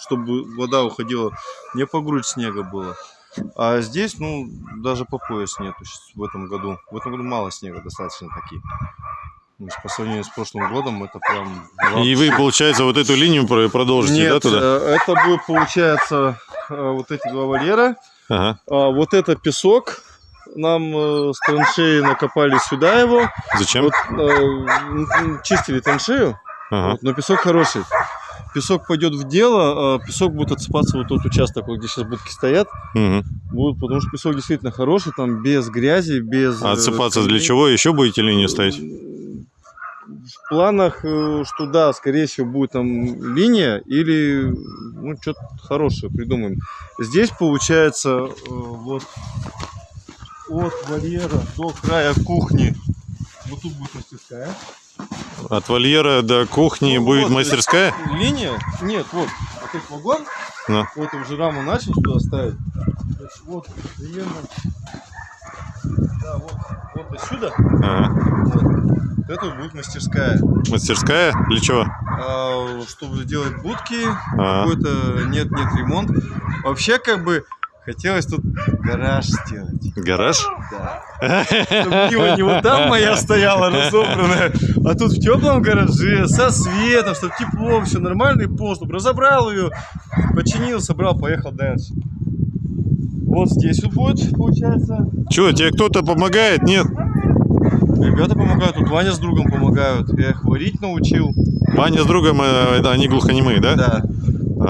чтобы вода уходила. Не по грудь снега было. А здесь, ну, даже по пояс нету в этом году. В этом году мало снега достаточно таки. То есть по сравнению с прошлым годом это прям... И вы, получается, вот эту линию про- продолжите, Нет, да, туда? э, это будет, получается, э, вот эти два вольера. Ага. А вот это песок. Нам э, с траншеи накопали сюда его. Зачем? Вот, э, чистили траншею, Ага. вот, но песок хороший. Песок пойдет в дело, а песок будет отсыпаться вот тот участок, вот, где сейчас будки стоят. Мгм. Будут, потому что песок действительно хороший, там без грязи, без... А отсыпаться для чего? Еще будете линию ставить? В планах, э, что да, скорее всего, будет там линия или ну, что-то хорошее придумаем. Здесь получается э, вот от вольера до края кухни. Вот тут будет мастерская. От вольера до кухни Ну, будет вот, мастерская? Линия? Нет, вот, вот этот вагон. Ну. Вот уже раму начал туда ставить. Вот, Вот, примерно. Да, вот, вот отсюда. Ага. Вот. Это будет мастерская. Мастерская? Для чего? А, чтобы сделать будки, Ага. какой-то нет-нет ремонт. Вообще, как бы, хотелось тут гараж сделать. Гараж? Да. Чтобы не вот там моя стояла разобранная, а тут в теплом гараже, со светом, чтобы тепло, все нормальный пол, чтобы разобрал ее, починил, собрал, поехал дальше. Вот здесь вот будет, получается. Че, тебе кто-то помогает? Нет? Ребята помогают, тут Ваня с другом помогают. Я их варить научил. Ваня с другом, э, это они глухонемые, да? Да.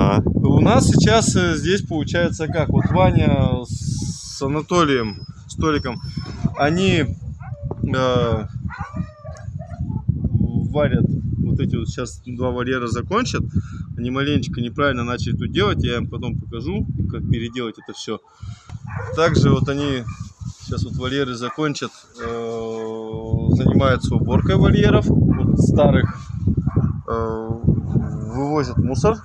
А, У нас сейчас э, здесь получается как? Вот Ваня с Анатолием, с Толиком, они э, варят вот эти вот сейчас два вольера закончат. Они маленечко неправильно начали тут делать. Я им потом покажу, как переделать это все. Также вот они сейчас вот вольеры закончат, э, занимаются уборкой вольеров вот старых, э, вывозят мусор.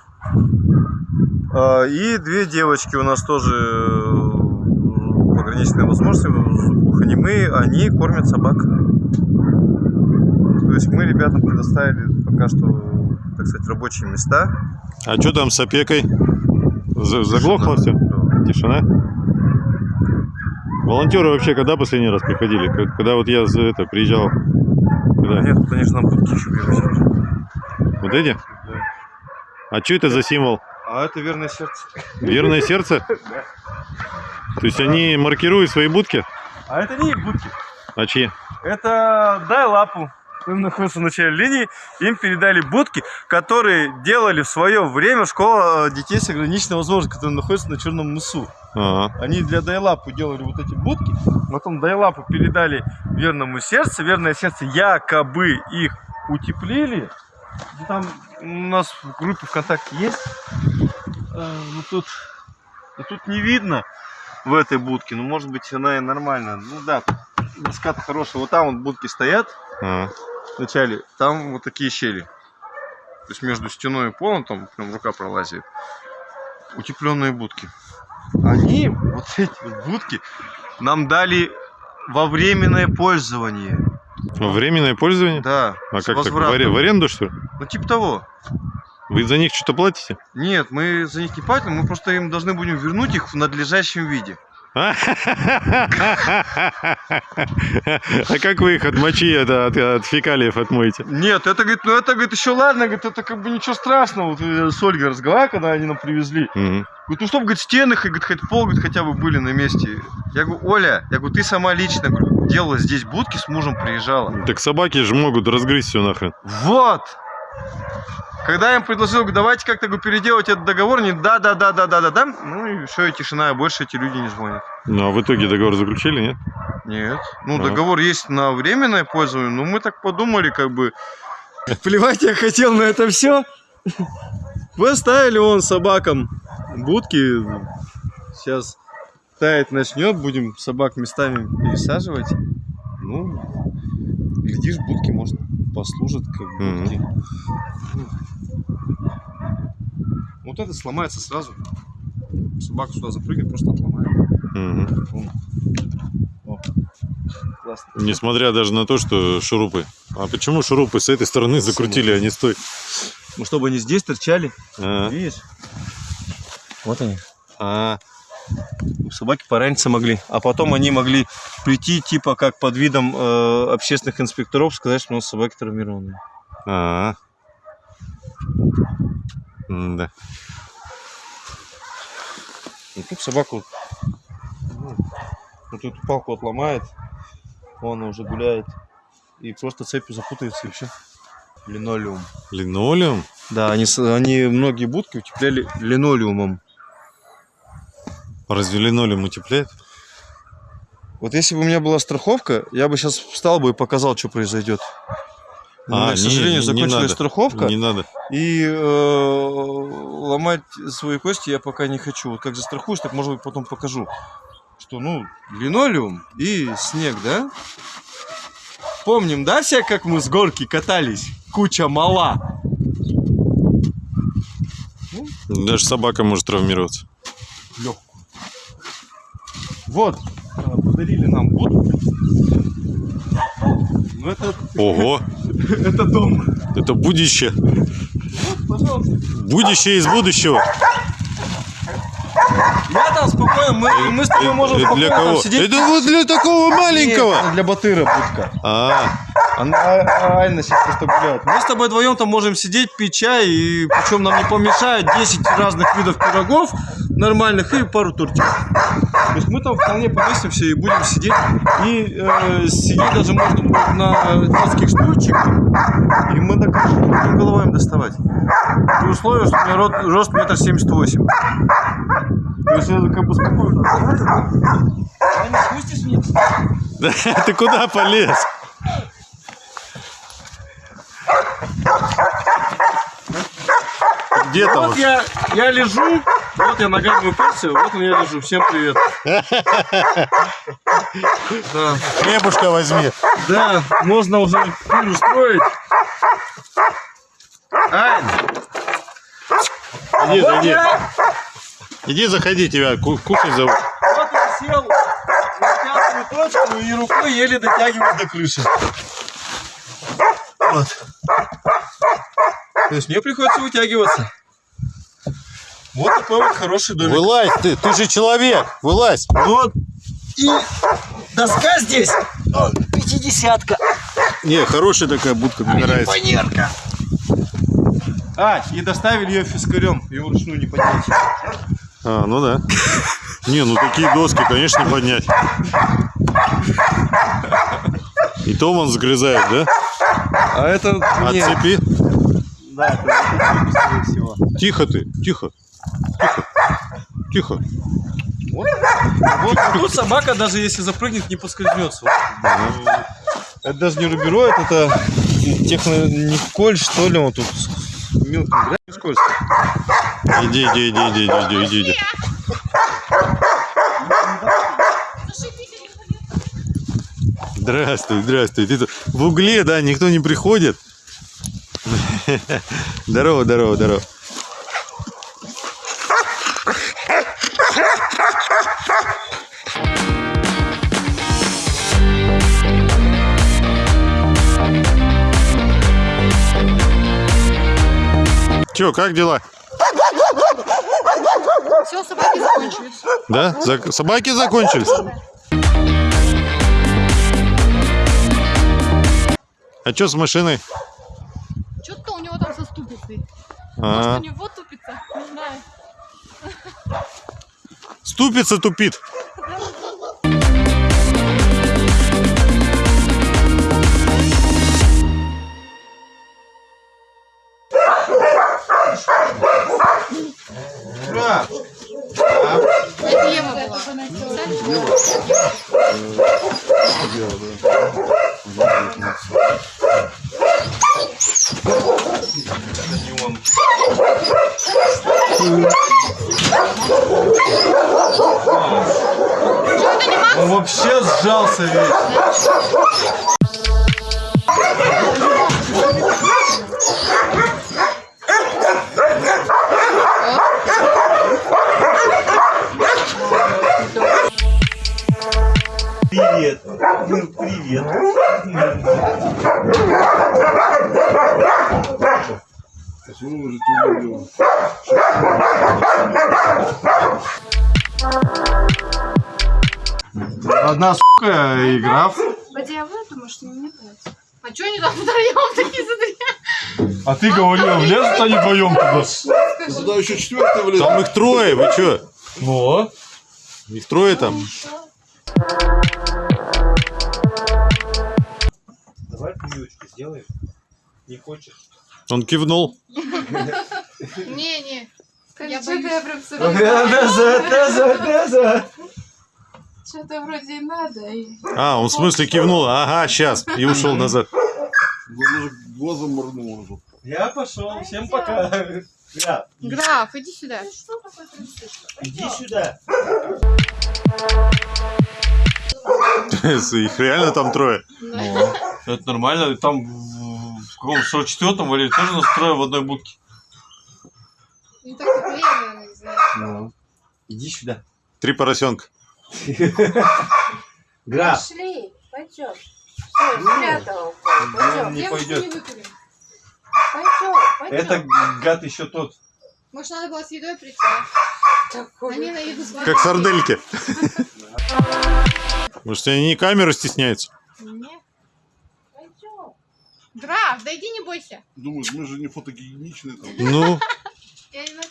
А, И две девочки у нас тоже э, пограничные возможности, глухонемые, они кормят собак. То есть мы ребятам предоставили пока что, так сказать, рабочие места. а что там с опекой? За- Заглохло все? Тишина? Волонтеры вообще когда последний раз приходили? Когда вот я за это приезжал? Куда? Нет, они же нам будки еще привозили. Вот эти? А что это за символ? А это верное сердце. Верное [LAUGHS] сердце? То есть они маркируют свои будки? А это не их будки. А чьи? Это дай лапу. Там находится в начале линии. Им передали будки, которые делали в свое время школа э, детей с ограниченной возможностью, которая находится на Черном мысу. Ага. Они для Дайлапу делали вот эти будки, потом Дайлапу передали верному сердцу, верное сердце якобы их утеплили. Там у нас в группе ВКонтакте есть. Э, Ну тут, ну, тут не видно в этой будке, ну может быть она и нормальная. Ну да, доска-то хорошая. Вот там вот будки стоят ага. вначале, там вот такие щели. То есть между стеной и полом, там прям рука пролазит. Утепленные будки. Они, вот эти вот будки, нам дали во временное пользование. Временное пользование? Да. А как так? В, возвратом. аре- в аренду, что ли? Ну типа того. Вы за них что-то платите? Нет, мы за них не платим, мы просто им должны будем вернуть их в надлежащем виде. А как вы их от мочи, это, от, от фекалиев отмоете? Нет, это, говорит, ну это, говорит, еще ладно, говорит, это как бы ничего страшного. Вот я с Ольгой разговаривал, когда они нам привезли. Мгм. Говорит, ну чтобы, говорит, стены, говорит, хоть пол, говорит, хотя бы были на месте. Я говорю, Оля, я говорю, ты сама лично говорю, делала здесь будки, с мужем приезжала. Так собаки же могут разгрызть все нахрен. Вот! Когда я им предложил, давайте как-то переделать этот договор, они да, да, да, да, да, да, да. Ну и все, и тишина, и больше эти люди не звонят. Ну а в итоге договор заключили, нет? Нет. Ну, Ага. договор есть на временное пользование, но мы так подумали, как бы. [LAUGHS] Плевать я хотел на это все. Поставили он собакам будки. Сейчас таять начнет, будем собак местами пересаживать. Ну, глядишь, будки, может, послужат как будки. Вот это сломается сразу. Собака сюда запрыгнет, просто отломает. Мгм. О, классно. Несмотря даже на то, что шурупы. А почему шурупы с этой стороны закрутили, а не с той? Ну, чтобы они здесь торчали. А, Видишь? Вот они. а, Собаки пораниться могли. А потом они могли прийти, типа, как под видом э, общественных инспекторов, сказать, что у нас собаки травмированные. а. Да. И тут собаку ну, вот эту палку отломает, он уже гуляет. И просто цепью запутается и все. Линолеум. Линолеум? Да, они, они многие будки утепляли линолеумом. Разве линолеум утепляет? Вот если бы у меня была страховка, я бы сейчас встал бы и показал, что произойдет. У А, меня, к сожалению, не- не закончилась надо. страховка. Не надо. И э, ломать свои кости я пока не хочу. Вот как застрахуюсь, так может быть потом покажу. Что, ну, линолеум и снег, да? Помним, да, все, как мы с горки катались? Куча мала. Даже собака может травмироваться. Легкую. Вот, э, подарили нам будку. Ну, это, Ого, [LAUGHS] это дом. это будущее. Пожалуйста. Будущее из будущего. Я там спокойно, мы, мы с тобой можем Это спокойно для там кого? сидеть. Это вот для такого маленького. Нет, для батыра будка. А, Она Айна сейчас просто гуляет. Мы с тобой вдвоем там можем сидеть, пить чай, и причем нам не помешает 10 разных видов пирогов нормальных и пару тортиков. То есть мы там вполне поместимся и будем сидеть. И э, сидеть даже можно будет на детских стульчиках. И мы не будем головами доставать. При условии, что у меня рот- рост метр семьдесят восемь. То есть это как бы спокойно. Вниз? [LAUGHS] ты куда полез? Где там? Вот я, я лежу, вот я ногами уперся, вот я лежу. Всем привет. [LAUGHS] Да, Хлебушка возьми. да, можно уже пиль устроить. Ань, Иди, вот зайди. Иди, заходи, тебя ку- кушать зовут. вот я сел на пятую точку и рукой еле дотягиваюсь до крыши. Вот. То есть мне приходится вытягиваться. Вот такой вот хороший домик. Вылазь ты, ты же человек, вылазь. Вот. И доска здесь пятидесятка. Не, хорошая такая будка, мне нравится. Фанерка. А, и доставили ее фискарем. Ее вручную не поднять. А, ну да. Не, ну такие доски, конечно, не поднять. И то он сгрызает, да? А это мне... Отцепи. Да, это, скорее всего. Тихо ты, тихо. Тихо. Тихо. Вот, вот тут собака, даже если запрыгнет, не поскользнется. Это даже не рубероид, это технониколь, что ли, он тут с мелким грязью скользко. Иди, иди, иди, иди, иди, иди, иди. Здравствуй, здравствуй. Ты тут в угле, да, никто не приходит. Здорово, здорово, здорово. Че, как дела? Все, собаки закончились. Да? Зак- Собаки закончились? А что с машиной? Что-то у него там со ступицей. Может, А, у него тупица? Не знаю. ступица тупит. Это Ева была. Он вообще сжался весь. Привет. Ну, привет. Одна сука и граф. Пойди, а вы думаете, что мне нравится? А что они там втроем такие, смотри? А ты говорил, влезут они вдвоем туда. Туда еще четвертый влез. Там их трое, вы что? Во. Их трое там. Давай прививочку сделаем. Не хочешь? Он кивнул. Не-не. Я боюсь. я прям сразу... Что-то вроде и надо. А, он в смысле кивнул. Ага, сейчас. И ушел назад. Глазом моргнул уже. Я пошел. Всем пока. Граф, Граф, иди сюда. иди сюда. Их реально там трое. [LAUGHS] Это нормально. Там в, каком 44-м валили тоже нас трое в одной будке. Не так теплее, наверное, не знаю. Ну, иди сюда. Три поросенка. Граф. Пошли, пойдем. Все, спрятал. Пойдем, Не пойдет. Пойдем, пойдем. Это гад еще тот. Может, надо было с едой прийти? а? Такой. Они на еду смотрят. Как сардельки. Может, они не камеру стесняются? Не. Пойдем. Граф, да иди не бойся. Думаешь, мы же не фотогеничные там. Ну,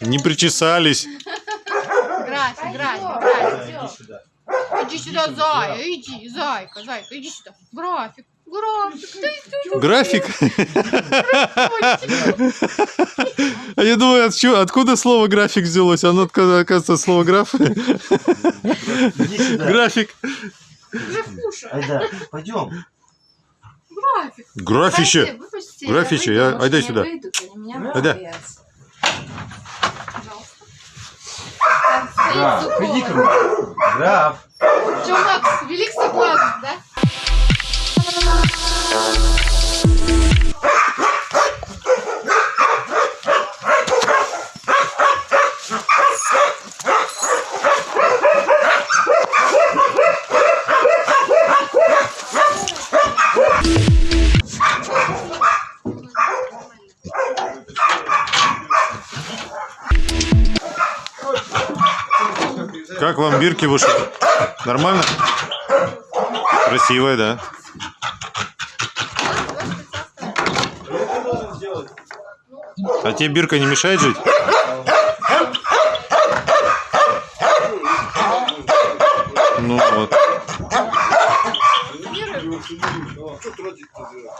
не, причесались. График, Да, график. иди сюда. Зая, иди, зайка, зайка, иди сюда. График, график? А я думаю, от чё- откуда слово график взялось? Оно, оказывается, слово граф. График. графуша, Айда, пойдем. график. Графище. Выйду, я- айда сюда. Айда. Граф, иди ко мне. Граф. Че, Макс, велик соблазн, да? Как вам бирки вышли? Нормально? Красивая, да? А тебе бирка не мешает жить? Ну вот. Что тратить-то зря?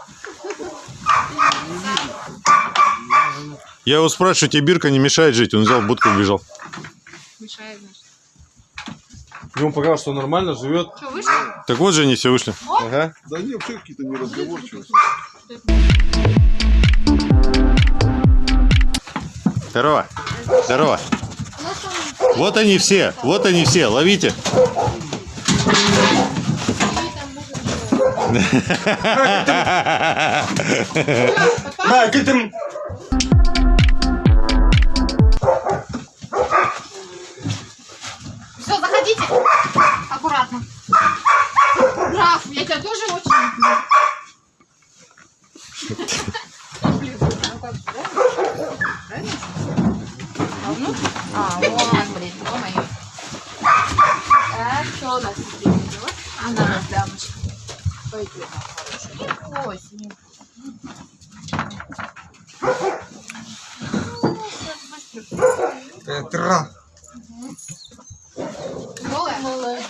Я его спрашиваю, тебе бирка не мешает жить? Он взял будку и убежал. Мешает, значит. Ему показалось, что нормально живет. Что, вышли? Так вот же они все вышли. Ага. Да не, вообще какие-то неразговорчивые. Здорово. Здорово. Вот они все. Вот они все. Ловите. Да, ты там... Все, заходите. Аккуратно. Раф, я тебя тоже очень люблю. Блин, ну как, правильно? Правильно? А, ну? А, вон, блин, ё-моё. Так, что у нас теперь идет? Она, дамочка. Пойдем, моя хорошая. Ой, с ним. Ну, сейчас быстро. Тра. Голая? Молодец.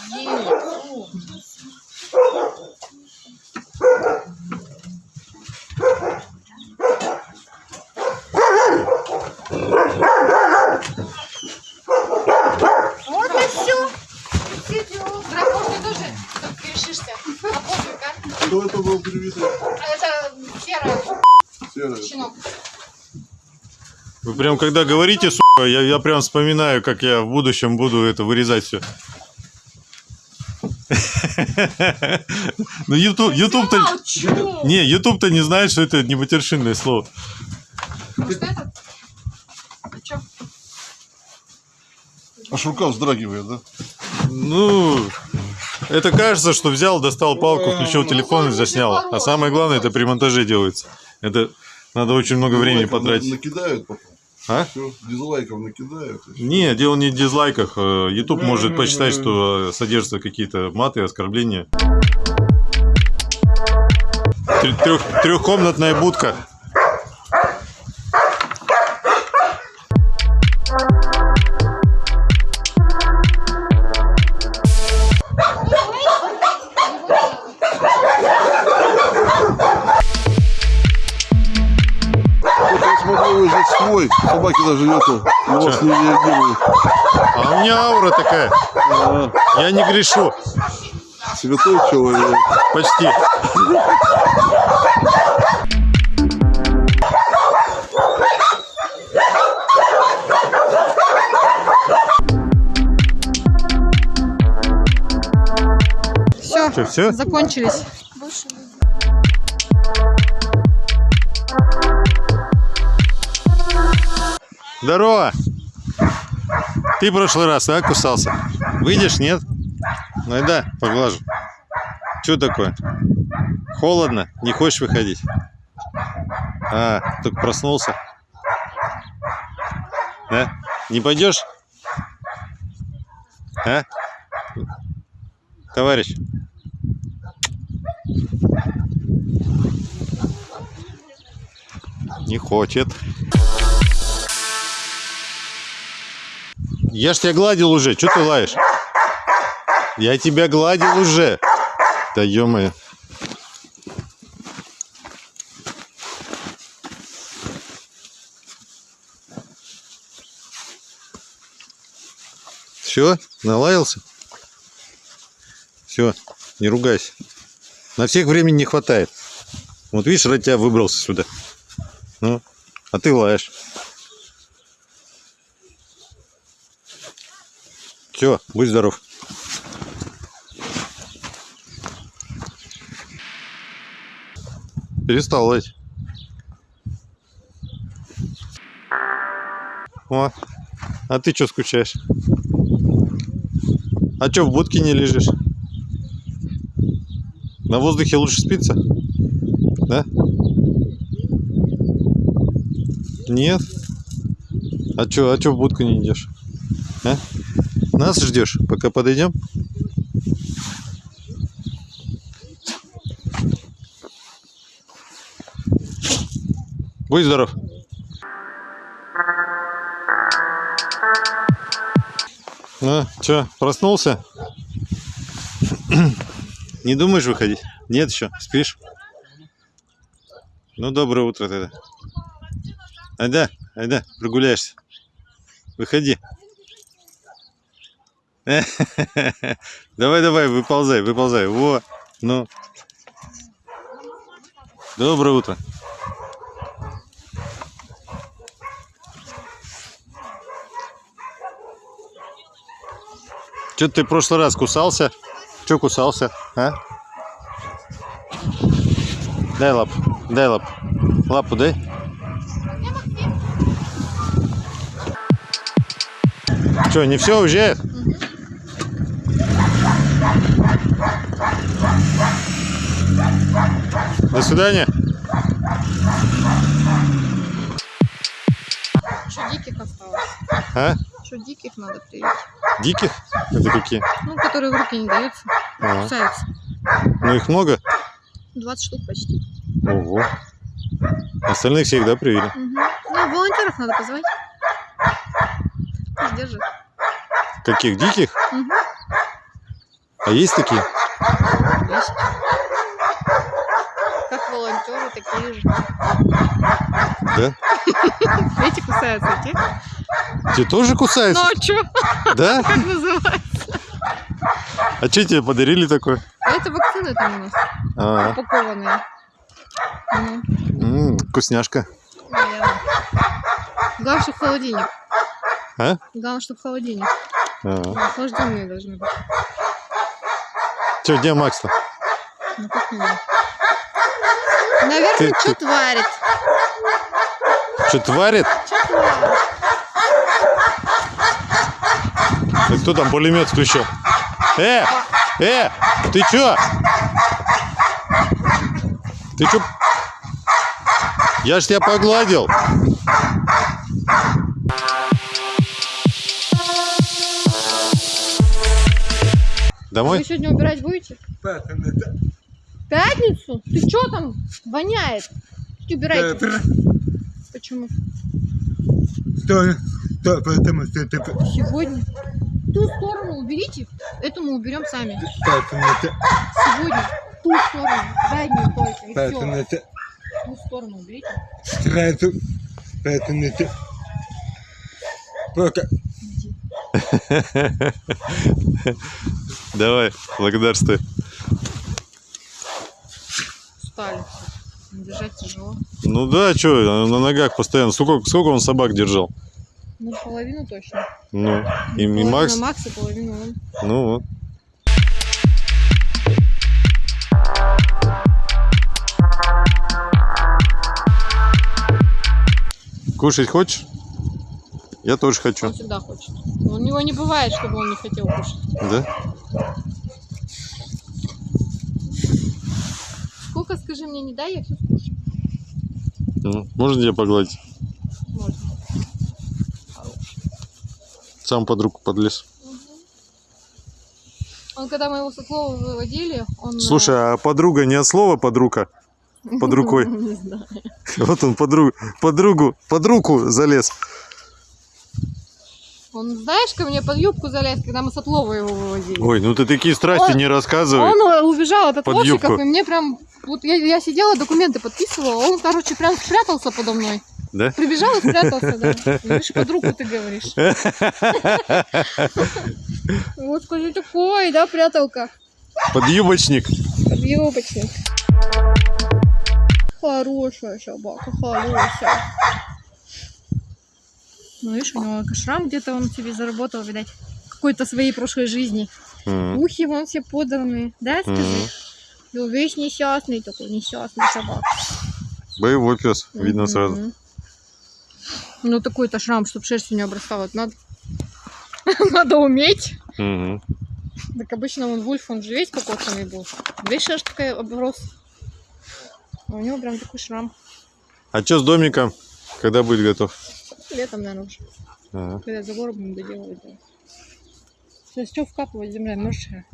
Вот и все. Дракош, ты тоже тут решишься. А пофиг, а? Кто это был привитый? А Это серая Серый. щенок. Вы прям когда говорите, сука, я, я прям вспоминаю, как я в будущем буду это вырезать все. [LAUGHS] Ну, YouTube, YouTube-то... Не, YouTube-то не знает, что это не матершинное слово. Этот? А? Аж рука вздрагивает, да? Ну, это кажется, что взял, достал палку, включил телефон и заснял. А самое главное, это при монтаже делается. Это надо очень много времени потратить. на- Накидают потом. А? Все, дизлайков накидают. Не, дело не в дизлайках. Э, YouTube может посчитать, что э, содержатся какие-то маты, оскорбления. Трех, трехкомнатная будка. Даже это на вас не реагируют. А у меня аура такая. А, Я не грешу. святой человек. Почти. Все, все? закончились. Здорово. Ты в прошлый раз, а, кусался? Выйдешь, нет? Ну и да, поглажу. Что такое? Холодно? Не хочешь выходить? А, только проснулся. Да? Не пойдешь? А? Товарищ. Не хочет. Я ж тебя гладил уже, что ты лаешь? Я тебя гладил уже. Да ё-моё. Все, налаялся? Все, не ругайся. На всех времени не хватает. Вот видишь, ради тебя выбрался сюда. Ну, а ты лаешь. Все, будь здоров. Перестал лать. О, а ты что скучаешь? А что, в будке не лежишь? На воздухе лучше спится? Да? Нет? А что, а что в будку не идешь? А? Нас ждешь, пока подойдем? Будь здоров. Ну, что, проснулся? [CLEARS THROAT] Не думаешь выходить? Нет еще, спишь? Ну, доброе утро тогда. А, да, Айда, прогуляешься. Выходи. [LAUGHS] Давай, давай, выползай, выползай. Во, ну. Доброе утро. Че ты в прошлый раз кусался? Че кусался, а? Дай лапу, дай лапу. Лапу дай. Че, не все уезжает? До свидания. Еще диких осталось. А? Еще диких надо привить. Диких? Это какие? Ну, которые в руки не даются. А, Кусаются. ну их много? 20 штук почти. Ого. Остальных всех, да, привели? Мгм. Ну, волонтеров надо позвать. Пусть держит. Каких? Диких? Мгм. А есть такие? Есть. Как же. Да? Эти кусаются, те. Те тоже кусаются? Ну, а? Да? [LAUGHS] Как называется? А что тебе подарили такое? Это вакцины там у нас. А, Упакованные. Ну, м, вкусняшка. наверное. Главное, чтобы в холодильник. А? Главное, чтобы в холодильник. А. Охлажденные должны быть. Че, где Макс-то? Ну, как не. Наверное, Ты- что тварит. Что, тварит? Что тварит? Да кто там пулемет включил? Э! Э! Ты чё? Ты чё? Я ж тебя погладил. Домой? Вы сегодня убирать будете? Пятницу? Ты что там? Воняет. Убирайте. Почему? Потому что это Сегодня. Ту сторону уберите, эту мы уберем сами. Сегодня ту сторону, заднюю только, и Поэтому все. это Ту сторону уберите. сразу, поэтому это пока Давай, благодарствую. Ну да, чё, на ногах постоянно. Сколько, сколько он собак держал? Ну, половину точно. Ну, и, и Макс? Макс и половину он. Ну вот. Кушать хочешь? Я тоже хочу. Он всегда хочет. У него не бывает, чтобы он не хотел кушать. Да? Сколько, скажи мне, не дай, я все. Ну, можно тебя погладить? Можно. Сам под руку подлез. Он, когда мы его с отлова выводили, он... э, Слушай, а подруга не от слова подруга? под [LAUGHS] рукой. Не знаю. Вот он подругу, подругу, под руку залез. Он, знаешь, ко мне под юбку залез, когда мы с отлова его выводили. Ой, ну ты такие страсти Он- не рассказывай. Он э, убежал от Под отловщиков, и мне прям... Вот я, я сидела, документы подписывала, он, короче, прям спрятался подо мной. Да? Прибежал и спрятался, да. Видишь, под руку ты говоришь. [LAUGHS] Вот скажи, такой, да, пряталка? Подъюбочник. Юбочник. Хорошая собака, хорошая. Ну, видишь, у него шрам где-то он себе заработал, видать. Какой-то своей прошлой жизни. М, Ухи вон все подранные, да, скажи? Мгм. Ну, весь несчастный такой, несчастный собак. Боевой пес, видно сразу. Ну, такой-то шрам, чтобы шерстью не обрастала. Это Надо... [LAUGHS] Надо уметь. Мгм. Так обычно он Вульф, он же весь покоцанный был. Весь шерсть такая оброс. А у него прям такой шрам. А что с домиком? Когда будет готов? Летом, наверное, уже. Ага. Когда забор будем доделывать. Да. Сейчас что вкапывать земля, мертвая?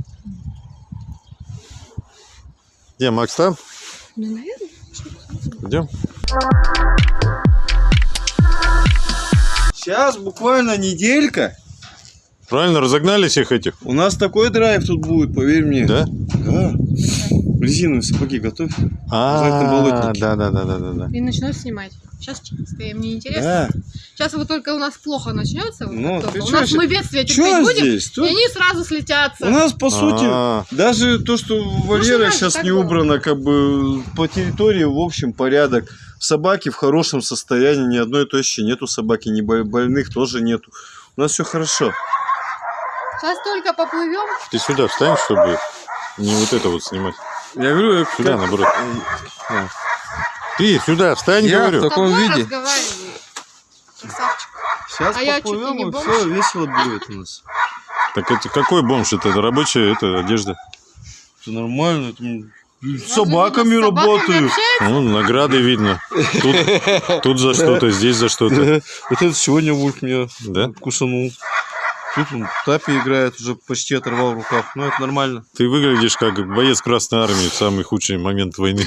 Где, Макс там? Ну, наверное. Идем? Сейчас буквально неделька. Правильно, разогнали всех этих? У нас такой драйв тут будет, поверь мне. Да? Да. Резиновые сапоги готовь. А, да, да, да, да, да. И начну снимать. Сейчас чисто, мне интересно. Да. Сейчас вот только у нас плохо начнется. вот Ну, только. у чё нас мы бедствие терпеть будем, здесь? и Тут они сразу слетятся. у нас, по сути, А, даже то, что вольера раньше сейчас так не было. убрано, как бы по территории, в общем, порядок. Собаки в хорошем состоянии, ни одной тощей нету собаки, ни бо- больных тоже нету. У нас все хорошо. Сейчас только поплывем. Ты сюда встань, чтобы не вот это вот снимать. Я говорю, я Сюда, наоборот. Ты сюда встань, Я говорю. в таком виде. Сейчас А поплывем, и бомж. все весело будет у нас. Так это какой бомж? Это рабочая это одежда. Все нормально. это, С собаками с работаю. общается? Ну, награды видно. Тут, тут за что-то, здесь за что-то. [LAUGHS] Вот это сегодня Вульф меня Да? кусанул. Тут он в тапе играет, уже почти оторвал в руках. Ну, это нормально. Ты выглядишь как боец Красной Армии в самый худший момент войны.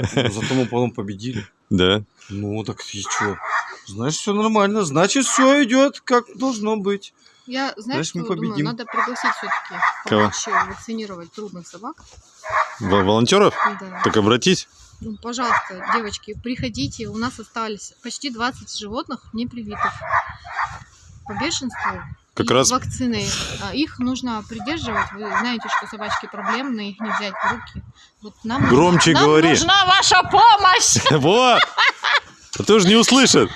Зато мы потом победили. Да. Ну, так и что? Значит, все нормально. Значит, все идет как должно быть. Я, знаешь, Значит, мы что думаю? победим. Надо пригласить все-таки Кого? помочь вакцинировать трудных собак. В- Волонтеров? Да. Так обратись. Ну, пожалуйста, девочки, приходите. У нас остались почти 20 животных не привитых по бешенству. Как и раз- вакцины. А, Их нужно придерживать. Вы знаете, что собачки проблемные, их не взять в руки. Вот нам нужна- Громче нам говори. нужна ваша помощь! [LAUGHS] Во! А то же не услышат.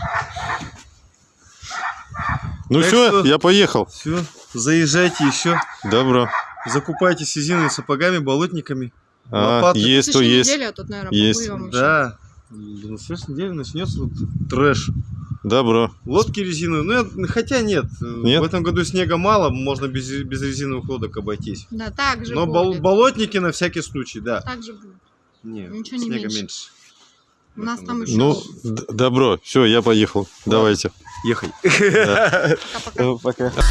Ну все, что- я поехал. Все, заезжайте еще. Добро. Закупайтесь резиновыми сапогами, болотниками. А, Лопаты. есть, то есть. неделе, а тут, наверное, Есть. Да. На следующей неделе начнется вот трэш. Добро. Лодки резиновые. Ну, я- хотя нет. Нет? В этом году снега мало, можно без, без резиновых лодок обойтись. Да, так же Но будет. болотники на всякий случай, да. Так же будет. Не, Ничего не снега меньше. меньше. У нас там еще Ну, добро. Все, я поехал. Давайте. Ехай. пока-пока. Пока.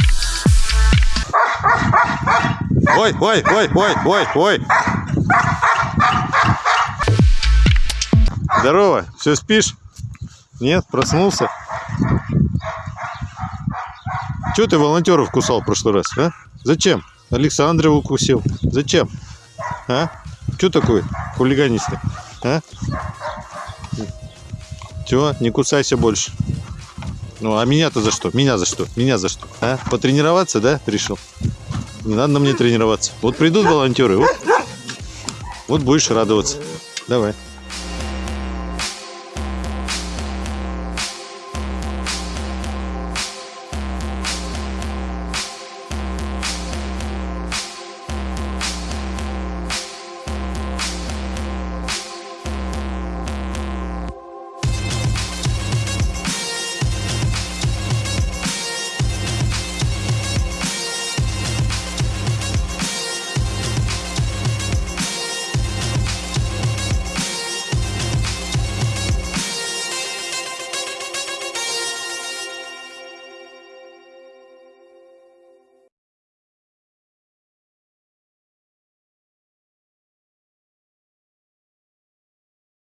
Ой, ой, ой, ой, ой, ой. Здорово. Все спишь? Нет, проснулся? Чего ты волонтеров кусал в прошлый раз, а? Зачем? Александрова укусил. Зачем? А? Что такое хулиганистый? А? Чего? Не кусайся больше. Ну, а меня-то за что? Меня за что? Меня за что? А? Потренироваться, да, решил? Не надо на мне тренироваться. Вот придут волонтеры, вот, вот будешь радоваться. Давай.